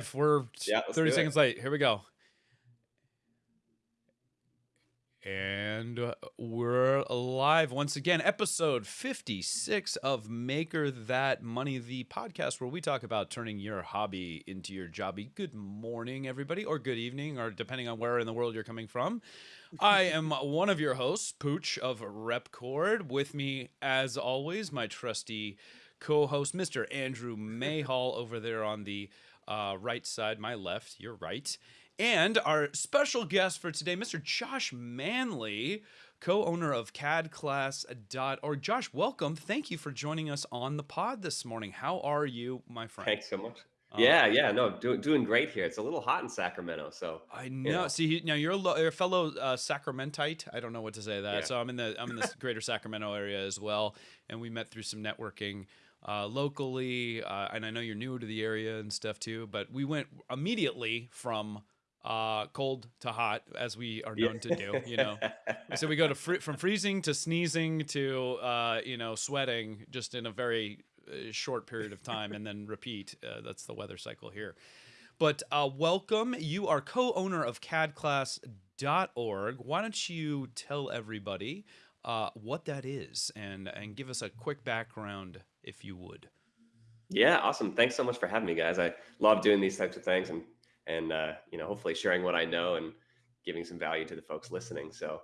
If we're Yeah, 30 do it. seconds late, here we go. And uh, we're live once again, episode 56 of Maker That Money, the podcast where we talk about turning your hobby into your jobby. Good morning, everybody, or good evening, or depending on where in the world you're coming from. I am one of your hosts, Pooch of Repkord. With me, as always, my trusty co host, Mr. Andrew Mayhall, over there on the uh, right side, my left, your right. And our special guest for today, Mr. Josh Manley, co owner of CADclass.org. Josh, welcome. Thank you for joining us on the pod this morning. How are you, my friend? Thanks so much. Uh, yeah, yeah, no, do, doing great here. It's a little hot in Sacramento, so I you know. See, now you're you're a fellow uh, Sacramentite. I don't know what to say that. Yeah. So I'm in the I'm in the greater Sacramento area as well, and we met through some networking uh, locally. Uh, and I know you're new to the area and stuff too. But we went immediately from uh, cold to hot, as we are known to do. You know, so we go to fr- from freezing to sneezing to uh, you know sweating just in a very uh, short period of time, and then repeat. Uh, that's the weather cycle here. But uh, welcome. You are co-owner of CADclass.org. Why don't you tell everybody uh, what that is and and give us a quick background, if you would. Yeah, awesome. Thanks so much for having me, guys. I love doing these types of things and and uh, you know, hopefully sharing what I know and giving some value to the folks listening. So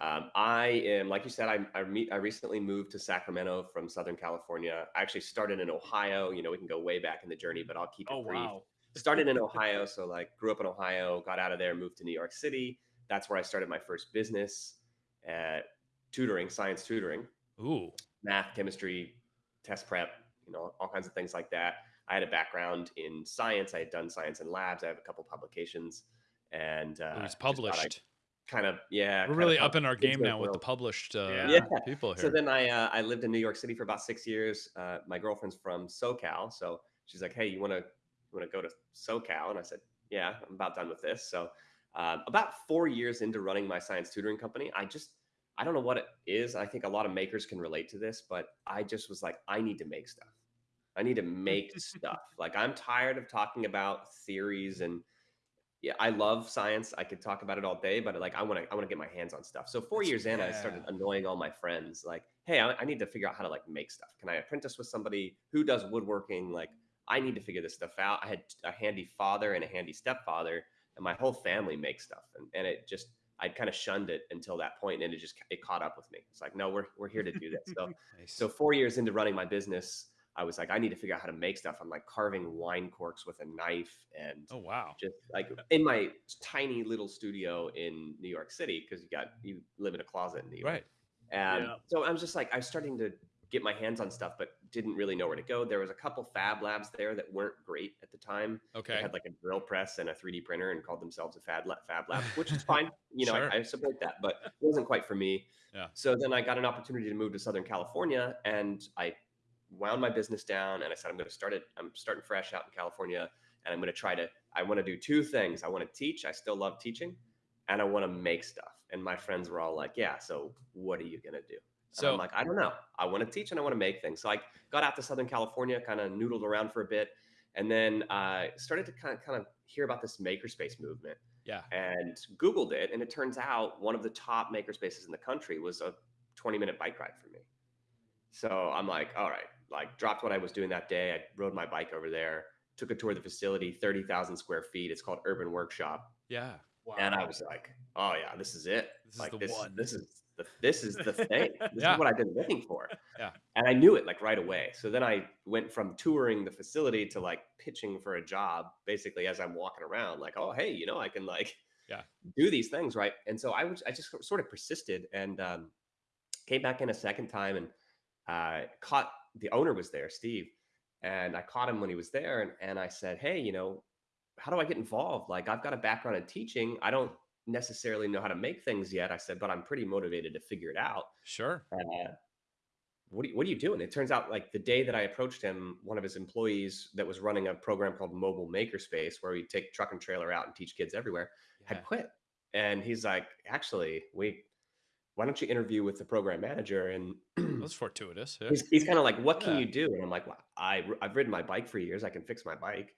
um, I am, like you said, I I, meet, I recently moved to Sacramento from Southern California. I actually started in Ohio. You know, we can go way back in the journey, but I'll keep it brief. started in Ohio, so like grew up in Ohio, got out of there, moved to New York City. That's where I started my first business at tutoring, science tutoring, Ooh, math, chemistry, test prep, you know, all kinds of things like that. I had a background in science. I had done science in labs. I have a couple publications, and uh, it was just thought I'd published. Kind of, yeah. We're really up in our game now with the published uh, Yeah. people here. So then I uh, I lived in New York City for about six years. Uh, my girlfriend's from SoCal, so she's like, "Hey, you want to you want to go to SoCal?" And I said, "Yeah, I'm about done with this." So um, about four years into running my science tutoring company, I just I don't know what it is. I think a lot of makers can relate to this, but I just was like, I need to make stuff. I need to make stuff. Like I'm tired of talking about theories and yeah, I love science. I could talk about it all day, but like I want to, I want to get my hands on stuff. So four That's- years in, I started annoying all my friends. Like, hey, I, I need to figure out how to like make stuff. Can I apprentice with somebody who does woodworking? Like, I need to figure this stuff out. I had a handy father and a handy stepfather, and my whole family makes stuff, and and it just I'd kind of shunned it until that point, and it just it caught up with me. It's like, no, we're we're here to do this. So Nice. so four years into running my business, I was like, I need to figure out how to make stuff. I'm like carving wine corks with a knife and oh wow. just like in my tiny little studio in New York City, because you got you live in a closet in New York. Right. And Yeah. so I was just like, I'm starting to get my hands on stuff, but didn't really know where to go. There was a couple fab labs there that weren't great at the time. They Okay. had like a drill press and a 3D printer and called themselves a fab lab, fab lab which is fine. You know, Sure. I, I support that, but it wasn't quite for me. Yeah. So then I got an opportunity to move to Southern California and I wound my business down and I said, I'm going to start it. I'm starting fresh out in California and I'm going to try to, I want to do two things. I want to teach. I still love teaching and I want to make stuff. And my friends were all like, yeah, so what are you going to do? And So I'm like, I don't know. I want to teach and I want to make things. So I got out to Southern California, kind of noodled around for a bit, and then uh, started to kind of kind of hear about this makerspace movement yeah. and Googled it. And it turns out one of the top makerspaces in the country was a 20 minute bike ride for me. So I'm like, all right, like dropped what I was doing that day. I rode my bike over there, took a tour of the facility, 30,000 square feet. It's called Urban Workshop. Yeah. Wow. And I was like, oh yeah, this is it. This is like the this, one. this is the this is the thing. This Yeah. is what I've been looking for. Yeah. And I knew it like right away. So then I went from touring the facility to like pitching for a job basically as I'm walking around, like, oh hey, you know, I can like Yeah. do these things, right? And so I was I just sort of persisted and um came back in a second time and uh caught the owner was there, Steve. And I caught him when he was there and, and I said, Hey, you know, how do I get involved? Like I've got a background in teaching. I don't necessarily know how to make things yet. I said, but I'm pretty motivated to figure it out. Sure. Uh, what, are you, what are you doing? It turns out like the day that I approached him, one of his employees that was running a program called Mobile Makerspace, where we take truck and trailer out and teach kids everywhere, Yeah. had quit. And he's like, actually, we, why don't you interview with the program manager? And That's fortuitous. Yeah. he's, he's kind of like, what can Yeah. you do? And I'm like, well, I, I've ridden my bike for years. I can fix my bike.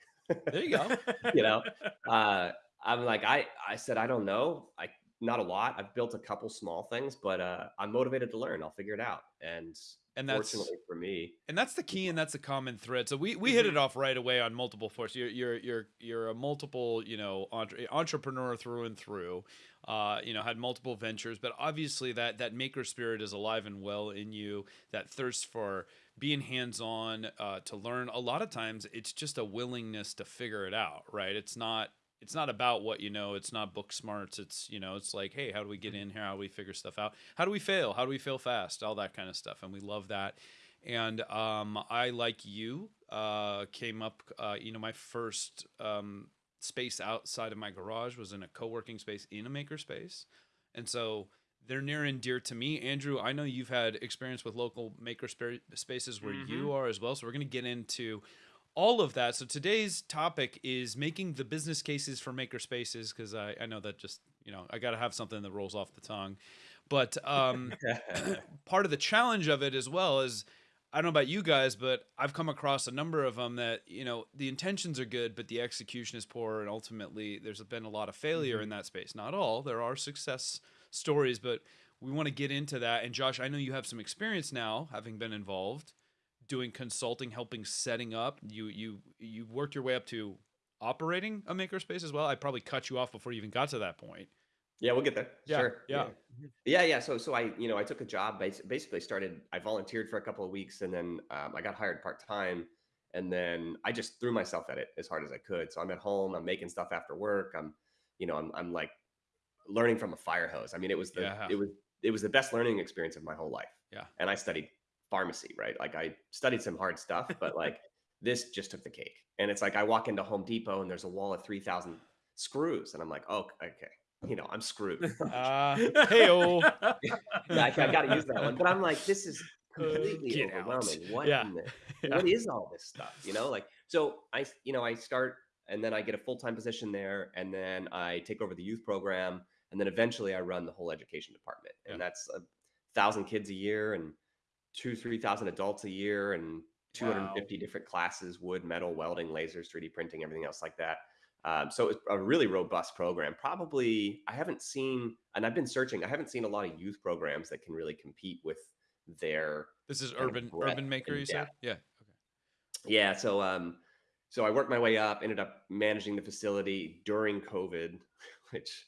There you go. you know, uh, I'm like, I, I said, I don't know. I, not a lot. I've built a couple small things, but uh, I'm motivated to learn. I'll figure it out. And and that's fortunately for me, and that's the key, and that's a common thread. So we, we hit it off right away on multiple forces. You're you're you're you're a multiple you know entre- entrepreneur through and through. Uh, you know, had multiple ventures, but obviously that that maker spirit is alive and well in you. That thirst for being hands on, uh, to learn. A lot of times, it's just a willingness to figure it out. Right? It's not it's not about what you know it's not book smarts it's you know it's like hey how do we get in here? How do we figure stuff out? How do we fail? How do we fail fast? All that kind of stuff and we love that. And um, i like you uh, came up uh, you know my first um, space outside of my garage was in a co-working space in a maker space and so they're near and dear to me. Andrew i know you've had experience with local maker spaces where Mm-hmm. you are as well so we're going to get into all of that. So today's topic is making the business cases for maker spaces because I, I know that just you know I got to have something that rolls off the tongue. But um, part of the challenge of it as well is I don't know about you guys, but I've come across a number of them that you know the intentions are good, but the execution is poor, and ultimately there's been a lot of failure Mm-hmm. in that space. Not all, there are success stories, but we want to get into that. And Josh, I know you have some experience now, having been involved doing consulting, helping setting up. You you you worked your way up to operating a makerspace as well. I probably cut you off before you even got to that point. yeah, we'll get there. Yeah, sure. yeah. Yeah, yeah. So, so I, you know, I took a job. bas- Basically, started. I volunteered for a couple of weeks, and then um, I got hired part time. And then I just threw myself at it as hard as I could. So I'm at home. I'm making stuff after work. I'm, you know, I'm, I'm like learning from a fire hose. I mean, it was the, Yeah. it was, it was the best learning experience of my whole life. Yeah. And I studied pharmacy, right? Like I studied some hard stuff, but like this just took the cake. And it's like I walk into Home Depot and there's a wall of three thousand screws, and I'm like, oh, okay, you know, I'm screwed. Uh, hey-o. Yeah, I, got to use that one. But I'm like, this is completely Get out. overwhelming. What Yeah. in the, Yeah. what is all this stuff? You know, like so I, you know, I start and then I get a full time position there, and then I take over the youth program, and then eventually I run the whole education department, and Yeah. that's a thousand kids a year and two, three thousand adults a year, and 250 different classes: wood, metal, welding, lasers, 3D printing, everything else like that. Um, so it's a really robust program. Probably I haven't seen, and I've been searching. I haven't seen a lot of youth programs that can really compete with their This is urban urban maker. You said, yeah. yeah. So um, so I worked my way up. Ended up managing the facility during COVID, which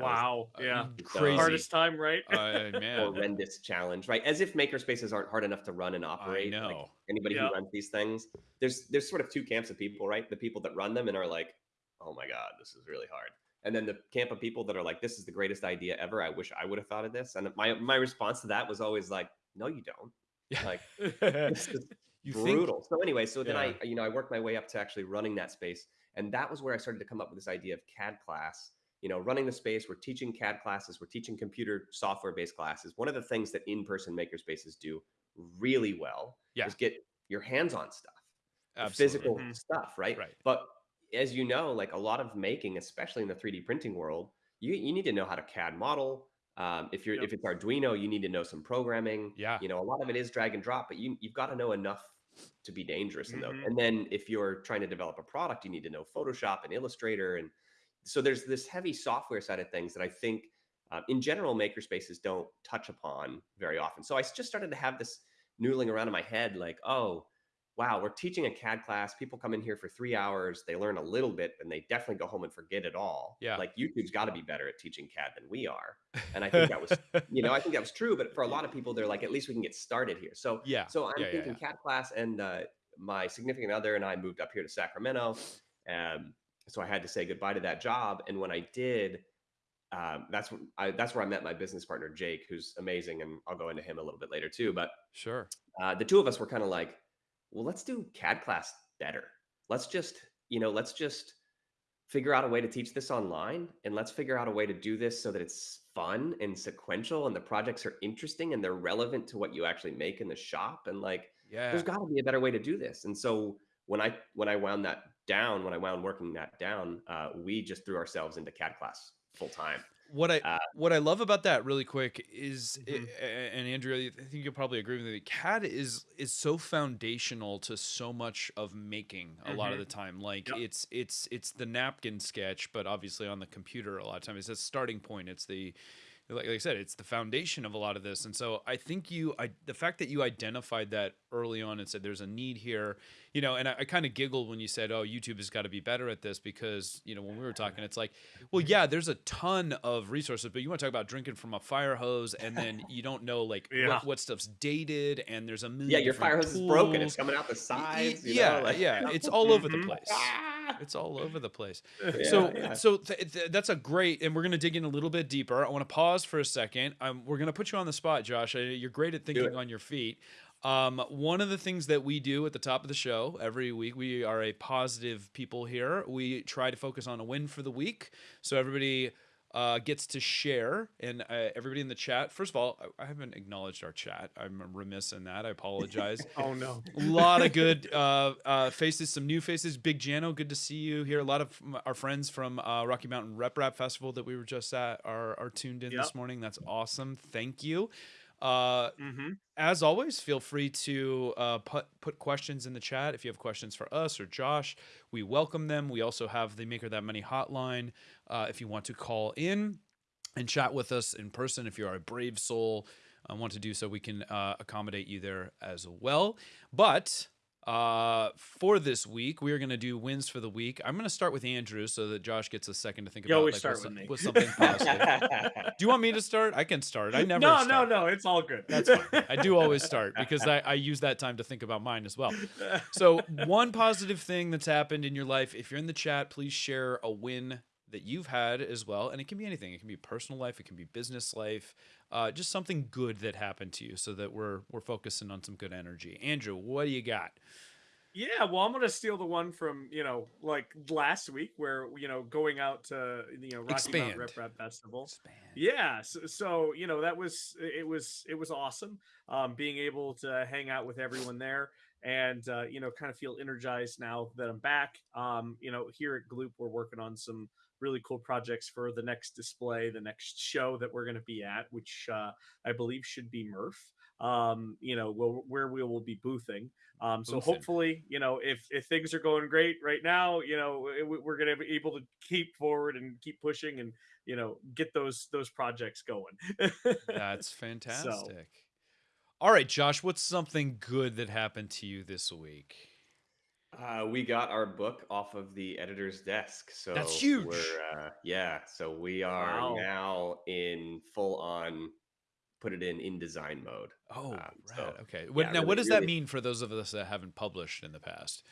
wow. Yeah. Crazy. Hardest time, right? Uh, man, horrendous challenge, right? As if maker spaces aren't hard enough to run and operate. like, know. anybody Yeah. who runs these things, there's there's sort of two camps of people, right? The people that run them and are like, oh my god, this is really hard. And then the camp of people that are like, this is the greatest idea ever. I wish I would have thought of this. And my my response to that was always like, no, you don't. Yeah. Like this is you think brutal. So anyway, so then Yeah. I, you know, I worked my way up to actually running that space, and that was where I started to come up with this idea of CAD class. You know, running the space, we're teaching CAD classes, we're teaching computer software-based classes. One of the things that in-person makerspaces do really well Yeah. is get your hands on stuff, physical Mhm. stuff, right? Right. But as you know, like a lot of making, especially in the 3D printing world, you you need to know how to CAD model. Um, if you're Yep. if it's Arduino, you need to know some programming. Yeah. You know, a lot of it is drag and drop, but you you've got to know enough to be dangerous in those. Mhm. And then if you're trying to develop a product, you need to know Photoshop and Illustrator, and so there's this heavy software side of things that I think, uh, in general, makerspaces don't touch upon very often. So I just started to have this noodling around in my head, like, oh, wow, we're teaching a CAD class. People come in here for three hours, they learn a little bit, and they definitely go home and forget it all. Yeah. like YouTube's got to be better at teaching CAD than we are. And I think that was you know, I think that was true, but for a lot of people, they're like, at least we can get started here. So, yeah. so I'm Yeah, yeah, thinking CAD class, and uh, my significant other and I moved up here to Sacramento. Um, so I had to say goodbye to that job, and when I did, um, that's when I, that's where I met my business partner Jake, who's amazing, and I'll go into him a little bit later too. But Sure. uh, the two of us were kind of like, well, let's do CAD class better. Let's just, you know, let's just figure out a way to teach this online and let's figure out a way to do this so that it's fun and sequential and the projects are interesting and they're relevant to what you actually make in the shop and like Yeah. there's got to be a better way to do this and so when i when i wound that down when i wound working that down uh, we just threw ourselves into cad class full time what I Uh, what I love about that really quick is Mhm. a- and Andrew, I think you'll probably agree with me CAD is is so foundational to so much of making a lot of Mhm. the time like Yep. it's it's it's the napkin sketch but obviously on the computer a lot of times it's a starting point it's the like, like I said, it's the foundation of a lot of this, and so I think you, I, the fact that you identified that early on and said there's a need here, you know, and I, I kind of giggled when you said, "Oh, YouTube has got to be better at this," because you know when we were talking, it's like, well, yeah, there's a ton of resources, but you want to talk about drinking from a fire hose, and then you don't know like Yeah. what, what stuff's dated, and there's a million yeah, your fire hose is broken. It's coming out the Y- y- sides. you yeah, know, like- yeah, it's all over the place. Ah! It's all over the place. Yeah, so yeah. so th- th- that's a great and we're going to dig in a little bit deeper i want to pause for a second um, we're going to put you on the spot josh Uh, you're great at thinking on your feet um, one of the things that we do at the top of the show every week we are a positive people here we try to focus on a win for the week so everybody uh, gets to share and uh, everybody in the chat first of all I, I haven't acknowledged our chat i'm remiss in that i apologize Oh no. a lot of good uh, uh, faces, some new faces. Big Jano, good to see you here. A lot of our friends from uh, Rocky Mountain RepRap Festival that we were just at are, are tuned in this morning. That's awesome. Thank you. Uh, Mm-hmm. as always, feel free to uh, put put questions in the chat if you have questions for us or Josh. We welcome them. We also have the Maker That Money hotline uh, if you want to call in and chat with us in person. If you're a brave soul, uh, want to do so, we can uh, accommodate you there as well. But uh, for this week, we are going to do wins for the week. I'm going to start with Andrew so that Josh gets a second to think You about always like, start what's, with me. what's something positive. do you want me to start? I can start. I never. No, start. no, no. It's all good. That's fine. I do always start because I, I use that time to think about mine as well. So, one positive thing that's happened in your life, if you're in the chat, please share a win that you've had as well. And it can be anything. It can be personal life, it can be business life, uh, just something good that happened to you so that we're we're focusing on some good energy. Andrew, what do you got? Yeah, well, I'm gonna steal the one from you know, like last week, where you know, going out to you know Rocky Expand. Mountain RepRap Festival. Yeah, so, so you know that was it was it was awesome. Um, being able to hang out with everyone there and uh, you know kind of feel energized now that I'm back. Um, you know, here at Gloop, we're working on some really cool projects for the next display, the next show that we're going to be at, which uh, I believe should be MRRF. Um, you know, where, where we will be boothing. Um, so hopefully, you know, if if things are going great right now, you know, we- we're going to be able to keep forward and keep pushing and you know get those those projects going. That's fantastic. All right, Josh, what's something good that happened to you this week? Uh, we got our book off of the editor's desk, so that's huge. We're, uh, yeah, so we are Wow. now in full on put it in InDesign mode. Oh, Um, right. so, okay. What, yeah, now, what really- does that mean for those of us that haven't published in the past?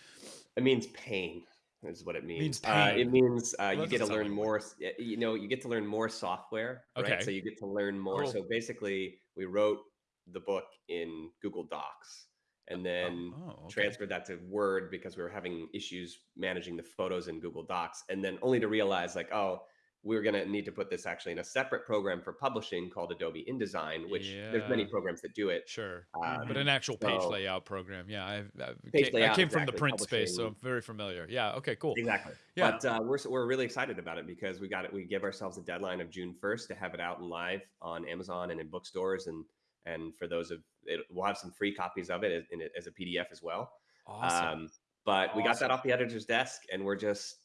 It means pain, is what it means. Means Uh, it means uh, you get to learn more. You know, you get to learn more software. Right? Okay. So you get to learn more. Cool. So basically, we wrote the book in Google Docs, and then oh, okay. transferred that to Word because we were having issues managing the photos in Google Docs, and then only to realize like, oh, we're gonna need to put this actually in a separate program for publishing called Adobe InDesign, which there's many programs that do it. Sure. Um, But an actual page so- layout program. Yeah. I've, I've Page ca- I layout, came from the print space, so I'm very familiar. Yeah. Okay, cool. Exactly. Yeah. But uh, we're we're really excited about it because we got it. We give ourselves a deadline of June first to have it out and live on Amazon and in bookstores, and and for those of it, we'll have some free copies of it as, as a PDF as well. Awesome. Um, but we got that off the editor's desk, and we're just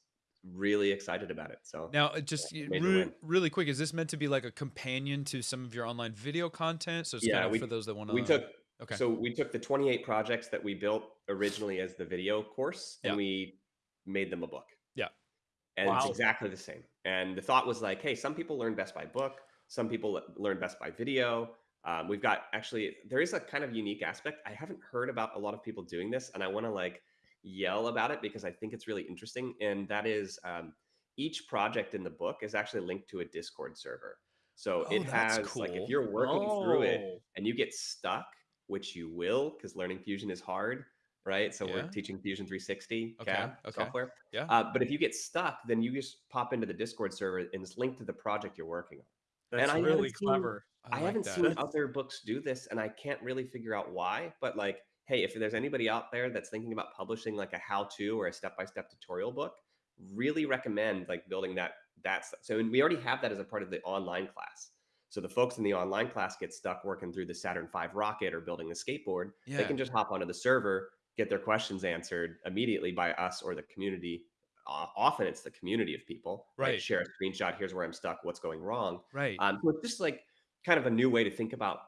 really excited about it. So now, just y- major re- really quick, is this meant to be like a companion to some of your online video content? So it's Yeah, kind of we- for those that want to. we took Okay. so we took the 28 projects that we built originally as the video course, and Yeah. we made them a book. Yeah. and it's exactly the same. And the thought was like, hey, some people learn best by book, some people learn best by video. Um, we've got actually there is a kind of unique aspect. I haven't heard about a lot of people doing this, and I want to like yell about it because I think it's really interesting. And that is um, each project in the book is actually linked to a Discord server. So Oh, it has like if you're working through it Oh. and you get stuck, which you will because learning Fusion is hard, right? So Yeah. we're teaching Fusion 360 Okay, CAD okay. software. Yeah. Uh, but if you get stuck, then you just pop into the Discord server and it's linked to the project you're working on. That's I haven't really clever. I, like haven't that. seen other books do this, and I can't really figure out why. But like, hey, if there's anybody out there that's thinking about publishing like a how-to or a step-by-step tutorial book, really recommend like building that that's so and we already have that as a part of the online class. So the folks in the online class get stuck working through the Saturn V rocket or building the skateboard. Yeah. They can just hop onto the server, get their questions answered immediately by us or the community. Uh, often it's the community of people. Right. share a screenshot. Here's where I'm stuck. What's going wrong? Right. Um, so it's just like kind of a new way to think about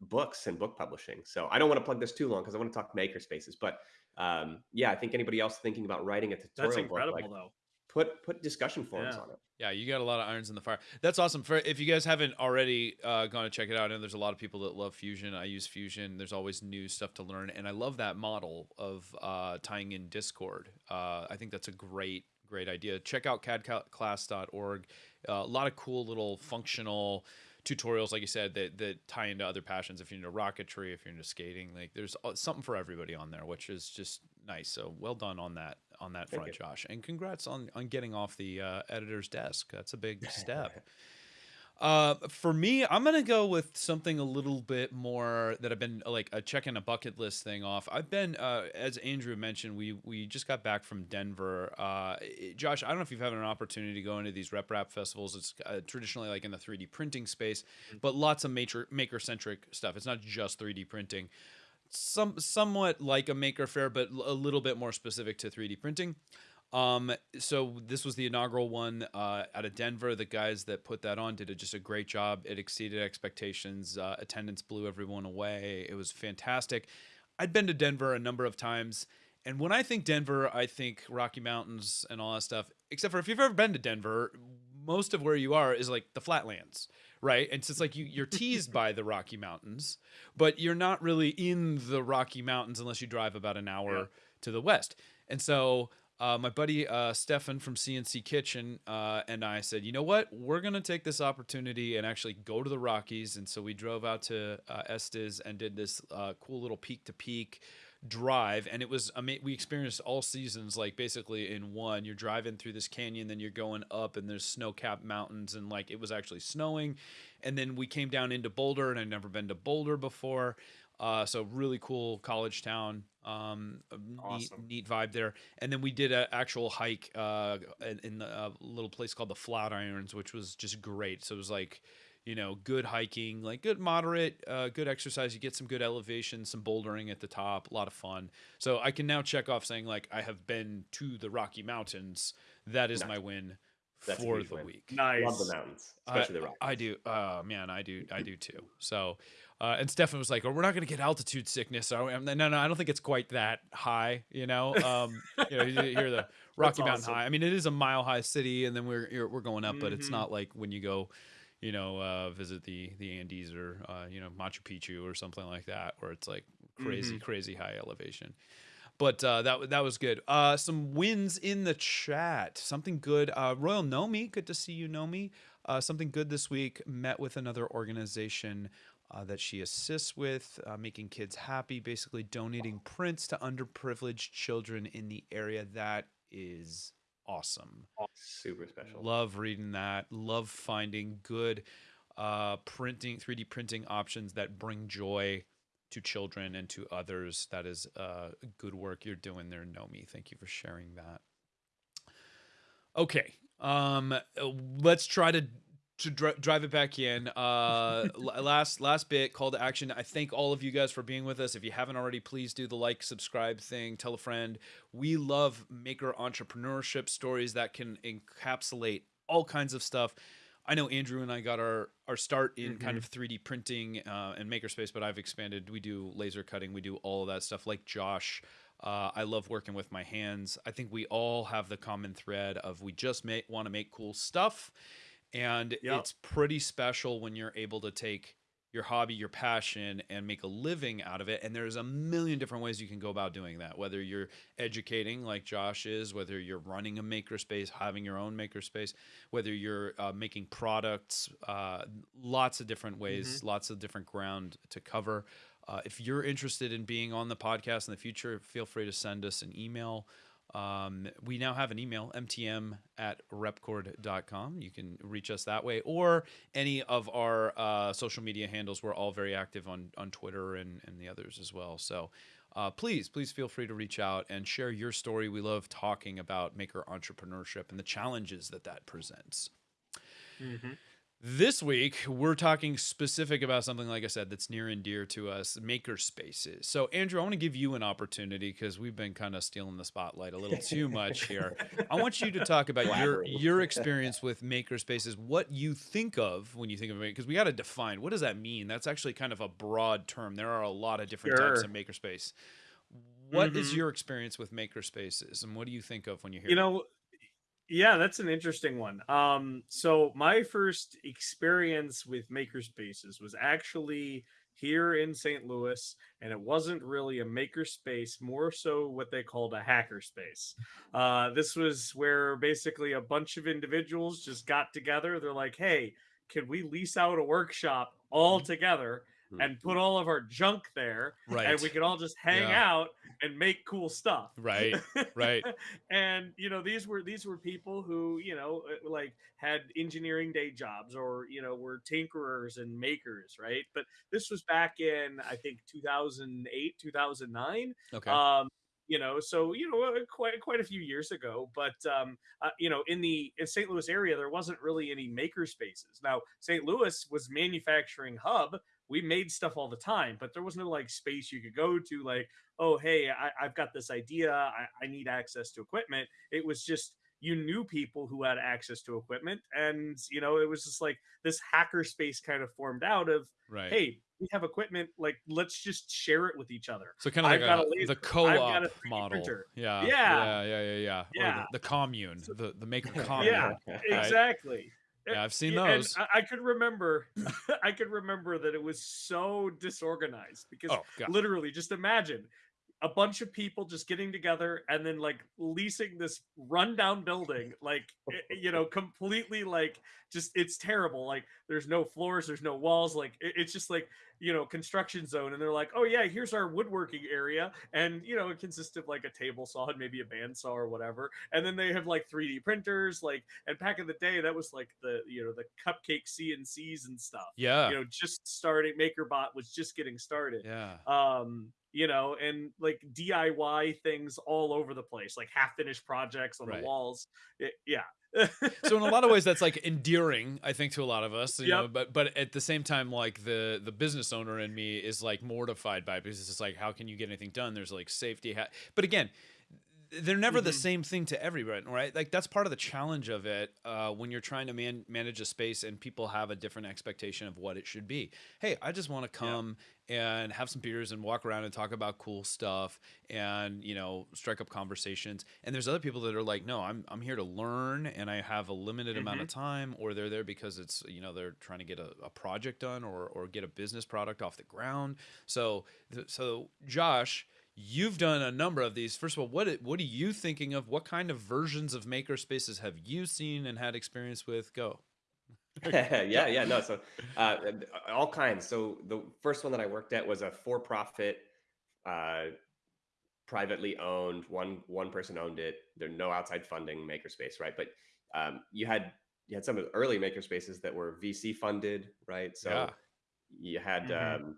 books and book publishing. So I don't want to plug this too long because I want to talk maker spaces. But um, yeah, I think anybody else thinking about writing a tutorial That's incredible, book, like, though. Put put discussion forums yeah. on it. Yeah, you got a lot of irons in the fire. That's awesome. For if you guys haven't already uh, gone to check it out, and there's a lot of people that love Fusion. I use Fusion. There's always new stuff to learn, and I love that model of uh, tying in Discord. Uh, I think that's a great great idea. Check out cadclass.org. Uh, a lot of cool little functional tutorials, like you said, that that tie into other passions. If you're into rocketry, if you're into skating, like there's something for everybody on there, which is just nice. So well done on that on that Thank front, you. Josh, and congrats on on getting off the uh, editor's desk. That's a big step. Uh, for me, I'm gonna go with something a little bit more that I've been like a checking a bucket list thing off. I've been, uh, as Andrew mentioned, we we just got back from Denver. Uh, Josh, I don't know if you've had an opportunity to go into these rep rap festivals. It's uh, traditionally like in the 3D printing space, mm-hmm. but lots of maker maker centric stuff. It's not just 3D printing. Some somewhat like a maker fair, but a little bit more specific to 3D printing. Um, so this was the inaugural one uh, out of Denver. The guys that put that on did a, just a great job. It exceeded expectations. Uh, attendance blew everyone away. It was fantastic. I'd been to Denver a number of times, and when I think Denver, I think Rocky Mountains and all that stuff. Except for if you've ever been to Denver, most of where you are is like the flatlands right? And so it's like you you're teased by the Rocky Mountains, but you're not really in the Rocky Mountains unless you drive about an hour yeah. to the west. And so uh, my buddy uh, Stefan from CNC Kitchen uh, and I said, you know what? We're going to take this opportunity and actually go to the Rockies. And so we drove out to uh, Estes and did this uh, cool little peak to peak drive. And it was, I mean, we experienced all seasons like basically in one. You're driving through this canyon, then you're going up, and there's snow capped mountains. And like it was actually snowing. And then we came down into Boulder, and I'd never been to Boulder before. Uh, so really cool college town. Um, awesome. neat, neat vibe there. And then we did an actual hike uh, in a little place called the Flatirons, which was just great. So it was like, you know, good hiking, like good moderate, uh, good exercise. You get some good elevation, some bouldering at the top, a lot of fun. So I can now check off saying like I have been to the Rocky Mountains. That is nice. my win That's for the win. week. Nice. Love the mountains, especially the Rockies. I do. Oh man, I do. I do too. So uh, and Stefan was like, "Oh, we're not going to get altitude sickness." So I'm, no, no, I don't think it's quite that high. You know, um, you know, you hear the Rocky Mountain awesome. High. I mean, it is a mile high city, and then we're we're going up, mm-hmm. but it's mm-hmm. not like when you go, you know, uh, visit the the Andes or uh, you know Machu Picchu or something like that, where it's like crazy, mm-hmm. crazy high elevation. But uh, that that was good. Uh, some wins in the chat. Something good. Uh, Royal Nomi, good to see you, Nomi. Uh, something good this week. Met with another organization uh, that she assists with, uh, making kids happy, basically donating prints to underprivileged children in the area. That is awesome. Super special. Love reading that. Love finding good uh, printing, 3D printing options that bring joy to children and to others. That is uh, good work you're doing there, Nomi. Thank you for sharing that. Okay, um, let's try to to dr- drive it back in. Uh last last bit call to action. I thank all of you guys for being with us. If you haven't already please do the like subscribe thing tell a friend. We love maker entrepreneurship stories that can encapsulate all kinds of stuff. I know andrew and i got our our start in mm-hmm. kind of 3d printing uh, and makerspace but i've expanded. We do laser cutting. We do all of that stuff. Like josh uh, I love working with my hands. I think we all have the common thread of we just want to make cool stuff and yep. it's pretty special when you're able to take your hobby, your passion, and make a living out of it. And there's a million different ways you can go about doing that. Whether you're educating, like Josh is, whether you're running a makerspace, having your own makerspace, whether you're uh, making products, uh, lots of different ways, mm-hmm. lots of different ground to cover. Uh, if you're interested in being on the podcast in the future, feel free to send us an email. Um, we now have an email, mtm at repkord.com. You can reach us that way or any of our uh, social media handles. We're all very active on, on Twitter and, and the others as well. So uh, please, please feel free to reach out and share your story. We love talking about maker entrepreneurship and the challenges that that presents. Mm-hmm. This week, we're talking specific about something, like I said, that's near and dear to us maker spaces. So, Andrew, I want to give you an opportunity because we've been kind of stealing the spotlight a little too much here. I want you to talk about your, your experience with maker spaces, what you think of when you think of it, because we got to define what does that mean? That's actually kind of a broad term. There are a lot of different sure. types of makerspace. What mm-hmm. is your experience with maker spaces, and what do you think of when you hear? You know, yeah, that's an interesting one. Um, so my first experience with makerspaces was actually here in St. Louis, and it wasn't really a makerspace, more so what they called a hackerspace. Uh, this was where basically a bunch of individuals just got together. They're like, "Hey, can we lease out a workshop all mm-hmm. together?" And put all of our junk there right and we could all just hang yeah. out and make cool stuff. Right. Right. And you know these were these were people who you know uh, like had engineering day jobs or you know were tinkerers and makers right? But this was back in i think 2008 2009 okay. um you know so you know uh, quite quite a few years ago but um uh, you know in the in st louis area there wasn't really any maker spaces now st louis was manufacturing hub we made stuff all the time, but there was no like space you could go to, like, oh, hey, I, have got this idea. I, I need access to equipment. It was just you knew people who had access to equipment. And, you know, it was just like this hacker space kind of formed out of, right. hey, we have equipment, like, let's just share it with each other. So kind of like a, a the co-op model. Yeah, yeah. Yeah. Yeah. Yeah. Yeah. yeah. The, the, commune, the, the maker commune. Yeah, right? exactly. Yeah, I've seen those. And I, I could remember, I could remember that it was so disorganized because oh, literally, just imagine a bunch of people just getting together and then like leasing this rundown building like eh, eh, you know completely like just it's terrible like there's no floors there's no walls like it's just like you know construction zone and they're like oh yeah here's our woodworking area and you know it consists of like a table saw and maybe a bandsaw or whatever and then they have like 3d printers like and back in the day that was like the you know the cupcake cncs and stuff yeah you know just starting makerbot was just getting started yeah um you know, and like DIY things all over the place, like half finished projects on right. the walls. It, yeah. So in a lot of ways that's like endearing i think to a lot of us you yep. know but but at the same time like the the business owner in me is like mortified by it because it's like how can you get anything done there's like safety ha- but again they're never mm-hmm. the same thing to everyone, right? Like that's part of the challenge of it uh, when you're trying to man- manage a space and people have a different expectation of what it should be. Hey, I just want to come yeah. and have some beers and walk around and talk about cool stuff and you know strike up conversations. And there's other people that are like, no, I'm I'm here to learn and I have a limited mm-hmm. amount of mm-hmm. time, or they're there because it's you know they're trying to get a, a project done or or get a business product off the ground. So so Josh You've done a number of these. First of all, what what are you thinking of? What kind of versions of maker spaces have you seen and had experience with? Go. yeah, yeah, no. So uh, all kinds. So the first one that I worked at was a for-profit, uh, privately owned. One one person owned it. There no outside funding makerspace, right? But um, you had you had some of the early makerspaces that were VC funded, right? So yeah. you had mm-hmm. um,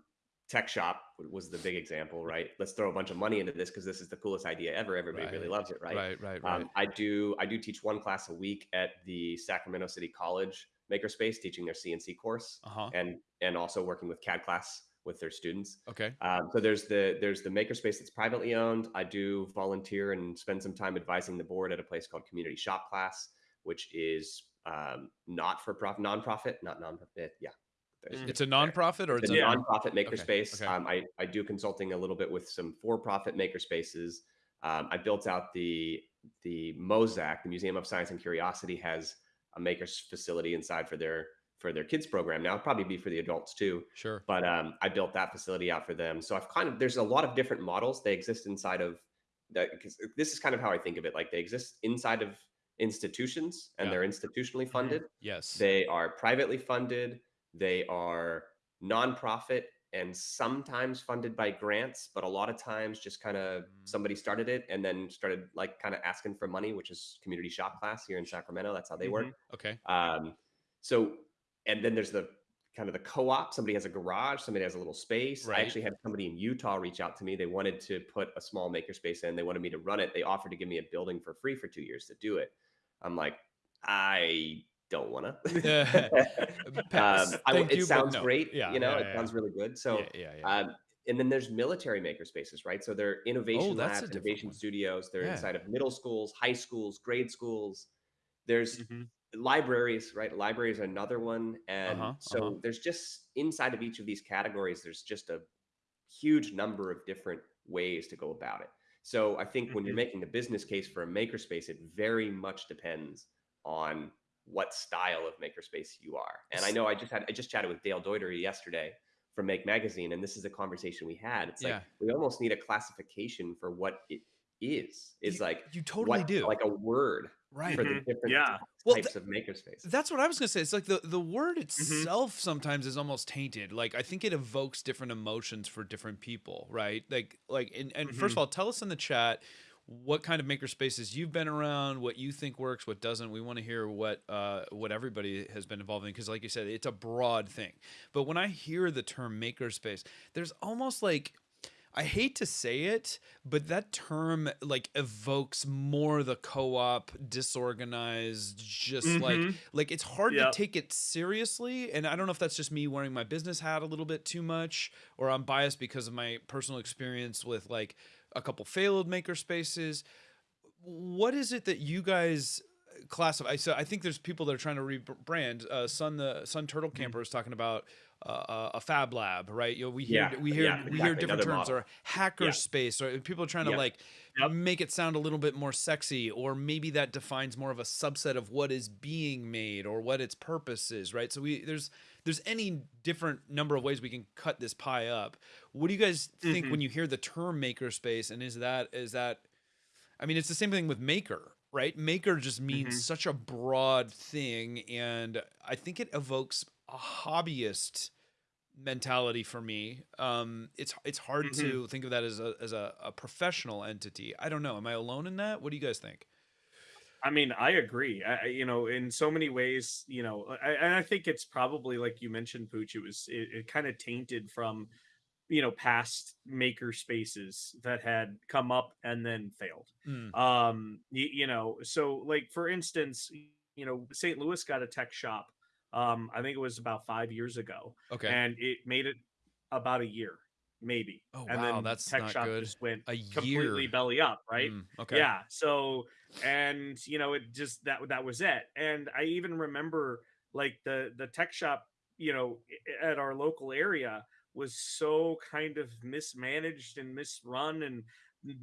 tech shop was the big example right let's throw a bunch of money into this because this is the coolest idea ever everybody right. really loves it right right right, right. Um, i do i do teach one class a week at the sacramento city college makerspace teaching their cnc course uh-huh. and and also working with cad class with their students okay um, so there's the there's the makerspace that's privately owned i do volunteer and spend some time advising the board at a place called community shop class which is um, not for profit nonprofit not nonprofit yeah it's a nonprofit or it's, it's a, a nonprofit makerspace. Okay. Okay. Um, I, I do consulting a little bit with some for-profit makerspaces. Um, I built out the the MOSAC, the Museum of Science and Curiosity, has a makers facility inside for their for their kids program. Now, It'll probably be for the adults too. Sure. But um, I built that facility out for them. So I've kind of there's a lot of different models. They exist inside of that because this is kind of how I think of it. Like they exist inside of institutions and yeah. they're institutionally mm-hmm. funded. Yes. They are privately funded they are nonprofit and sometimes funded by grants, but a lot of times just kind of mm. somebody started it and then started like kind of asking for money, which is community shop class here in Sacramento. That's how they mm-hmm. work. Okay. Um, so, and then there's the kind of the co-op. Somebody has a garage, somebody has a little space. Right. I actually had somebody in Utah reach out to me. They wanted to put a small makerspace in. They wanted me to run it. They offered to give me a building for free for two years to do it. I'm like, I don't want to. um, it you, sounds no. great. Yeah, you know, yeah, it sounds really good. So, yeah, yeah, um, and then there's military makerspaces, right? So they're innovation oh, labs, innovation studios. They're inside of middle schools, high schools, grade schools. There's mm-hmm libraries right libraries are another one and uh-huh, so uh-huh. there's just inside of each of these categories there's just a huge number of different ways to go about it so i think mm-hmm. when you're mm-hmm. making the business case for a makerspace it very much depends on what style of makerspace you are and i know i just had i just chatted with dale dougherty yesterday from make magazine and this is a conversation we had it's yeah. like we almost need a classification for what it is is you, like you totally what, do like a word right for the mm-hmm. different yeah. well, types th- of makerspace that's what i was gonna say it's like the the word mm-hmm. itself mm-hmm. sometimes is almost tainted like i think it evokes different emotions for different people right like like and, and mm-hmm. first of mm-hmm. all tell us in the chat what kind of makerspaces you've been around, what you think works, what doesn't. We want to hear what uh, what everybody has been involved in because, like you said, it's a broad thing. But when I hear the term makerspace, there's almost like I hate to say it, but that term like evokes more the co-op, disorganized, just mm-hmm. like like it's hard yep. to take it seriously. And I don't know if that's just me wearing my business hat a little bit too much, or I'm biased because of my personal experience with like a couple failed maker spaces. What is it that you guys classify? So I think there's people that are trying to rebrand. Uh, Sun the Sun Turtle mm-hmm. Camper mm-hmm. is talking about uh, a fab lab, right? You know, we hear yeah, we hear yeah, exactly. we hear different Another terms model. or hacker yeah. space, or people are trying to like yep. make it sound a little bit more sexy, or maybe that defines more of a subset of what is being made or what its purpose is, right? So we there's there's any different number of ways we can cut this pie up. What do you guys think mm-hmm. when you hear the term makerspace? And is that is that I mean, it's the same thing with maker, right? Maker just means mm-hmm. such a broad thing, and I think it evokes a hobbyist mentality for me. Um, it's it's hard mm-hmm. to think of that as a as a, a, professional entity. I don't know. Am I alone in that? What do you guys think? I mean, I agree. I, you know, in so many ways, you know, I, and I think it's probably like you mentioned, Pooch. It was it, it kind of tainted from, you know, past maker spaces that had come up and then failed. Mm. Um, you, you know, so like for instance, you know, St. Louis got a tech shop um, I think it was about five years ago. Okay. And it made it about a year, maybe. Oh and wow, then that's Tech not Shop good. just went a completely year. belly up, right? Mm, okay. Yeah. So and you know, it just that that was it. And I even remember like the the tech shop, you know, at our local area was so kind of mismanaged and misrun and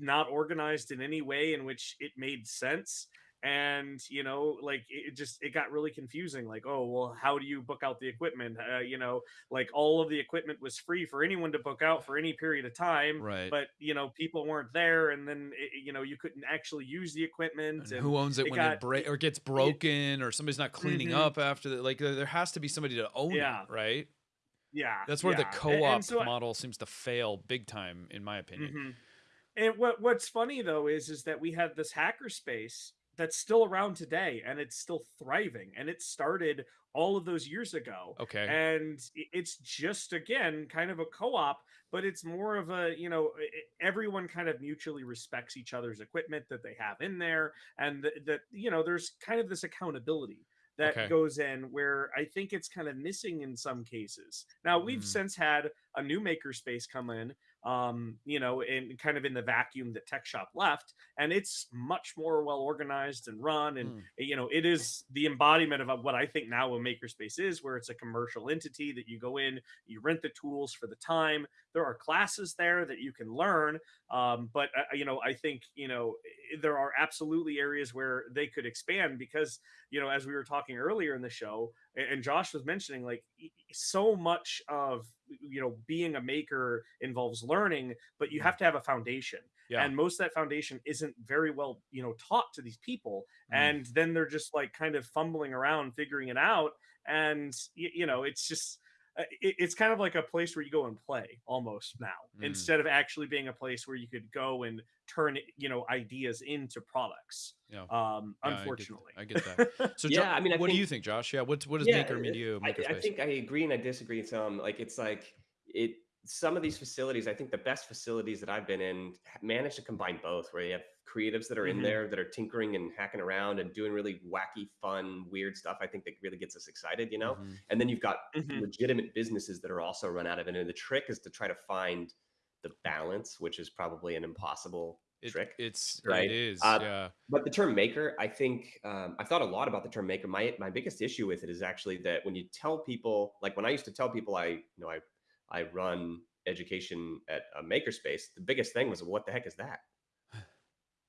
not organized in any way in which it made sense and you know like it just it got really confusing like oh well how do you book out the equipment uh, you know like all of the equipment was free for anyone to book out for any period of time right but you know people weren't there and then it, you know you couldn't actually use the equipment and and who owns it, it when got, it break or gets broken or somebody's not cleaning mm-hmm. up after that like there has to be somebody to own yeah. it right yeah that's where yeah. the co-op so model I, seems to fail big time in my opinion mm-hmm. and what what's funny though is is that we have this hacker space that's still around today and it's still thriving and it started all of those years ago okay and it's just again kind of a co-op but it's more of a you know everyone kind of mutually respects each other's equipment that they have in there and that you know there's kind of this accountability that okay. goes in where I think it's kind of missing in some cases. Now we've mm. since had a new makerspace come in um, you know, in kind of in the vacuum that Tech Shop left, and it's much more well organized and run, and mm. you know, it is the embodiment of what I think now a makerspace is, where it's a commercial entity that you go in, you rent the tools for the time. There are classes there that you can learn, um, but uh, you know, I think you know there are absolutely areas where they could expand because you know, as we were talking earlier in the show, and Josh was mentioning, like so much of you know being a maker involves learning but you mm. have to have a foundation yeah. and most of that foundation isn't very well you know taught to these people mm. and then they're just like kind of fumbling around figuring it out and you, you know it's just it, it's kind of like a place where you go and play almost now mm. instead of actually being a place where you could go and turn you know ideas into products yeah. um yeah, unfortunately i get, I get that. So yeah i mean I what think, do you think josh? Yeah what's what does yeah, maker mean to you I, I think i agree and i disagree some like it's like it some of these facilities, I think the best facilities that I've been in manage to combine both, where you have creatives that are mm-hmm. in there that are tinkering and hacking around and doing really wacky, fun, weird stuff. I think that really gets us excited, you know. Mm-hmm. And then you've got mm-hmm. legitimate businesses that are also run out of it. And the trick is to try to find the balance, which is probably an impossible it, trick. It's right. It is. Uh, yeah. But the term maker, I think um, I've thought a lot about the term maker. My my biggest issue with it is actually that when you tell people, like when I used to tell people, I you know I I run education at a makerspace, the biggest thing was what the heck is that?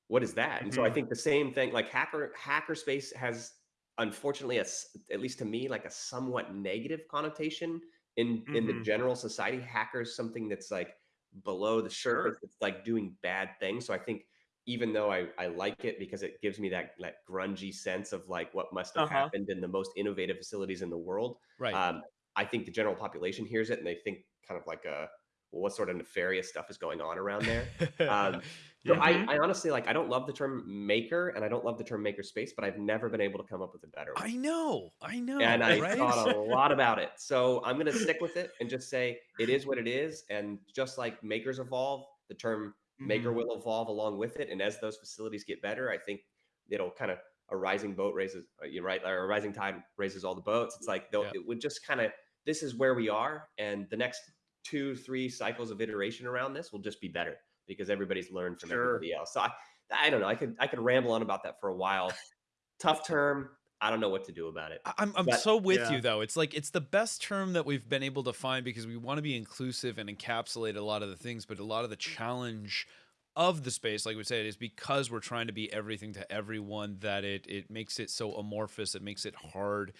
What is that? And so I mm-hmm. think the same thing, like hacker hackerspace has unfortunately a, at least to me like a somewhat negative connotation in mm-hmm. in the mm-hmm. general society. Hackers something that's like below the surface, it's like doing bad things. So I think even though I, I like it because it gives me that that grungy sense of like what must have uh-huh. happened in the most innovative facilities in the world. Right. Um, I think the general population hears it and they think kind of like a well, what sort of nefarious stuff is going on around there. Um, so I, mm-hmm. I, honestly like I don't love the term maker and I don't love the term maker space, but I've never been able to come up with a better one. I know, I know, and I right? thought a lot about it. So I'm gonna stick with it and just say it is what it is. And just like makers evolve, the term mm-hmm. maker will evolve along with it. And as those facilities get better, I think it'll kind of a rising boat raises uh, you right or a rising tide raises all the boats. It's like yeah. it would just kind of this is where we are, and the next two, three cycles of iteration around this will just be better because everybody's learned from sure. everybody else. So I, I don't know. I could I could ramble on about that for a while. Tough term. I don't know what to do about it. I'm I'm but, so with yeah. you though. It's like it's the best term that we've been able to find because we want to be inclusive and encapsulate a lot of the things, but a lot of the mm-hmm. challenge of the space, like we said, is because we're trying to be everything to everyone that it it makes it so amorphous. It makes it hard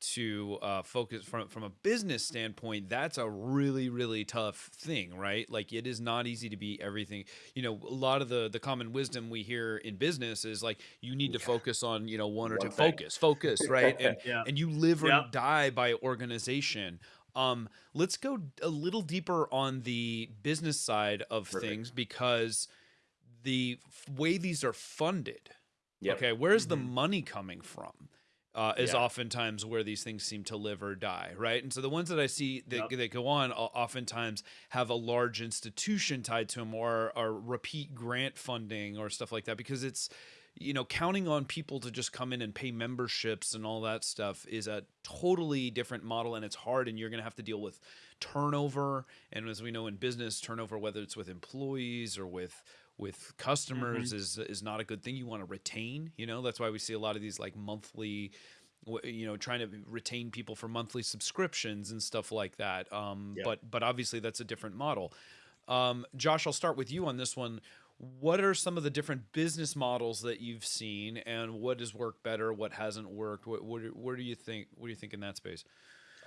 to uh, focus from from a business standpoint that's a really really tough thing right like it is not easy to be everything you know a lot of the the common wisdom we hear in business is like you need to focus on you know one or two focus focus right and yeah. and you live or yeah. die by organization um let's go a little deeper on the business side of Perfect. things because the way these are funded yep. okay where's mm-hmm. the money coming from uh, is yeah. oftentimes where these things seem to live or die, right? And so the ones that I see that, yep. that go on oftentimes have a large institution tied to them or, or repeat grant funding or stuff like that because it's, you know, counting on people to just come in and pay memberships and all that stuff is a totally different model and it's hard and you're going to have to deal with turnover. And as we know in business, turnover, whether it's with employees or with with customers mm-hmm. is is not a good thing. You want to retain, you know. That's why we see a lot of these like monthly you know trying to retain people for monthly subscriptions and stuff like that um, yeah. but but obviously that's a different model um, josh i'll start with you on this one what are some of the different business models that you've seen and what has worked better what hasn't worked what, what, what do you think what do you think in that space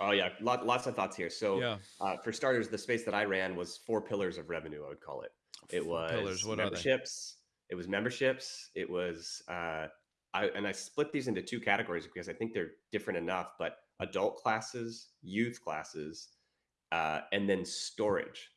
Oh yeah, Lot, lots of thoughts here. So yeah. uh, for starters, the space that I ran was four pillars of revenue. I would call it. It was pillars. What memberships. It was memberships. It was uh, I and I split these into two categories because I think they're different enough. But adult classes, youth classes, uh, and then storage.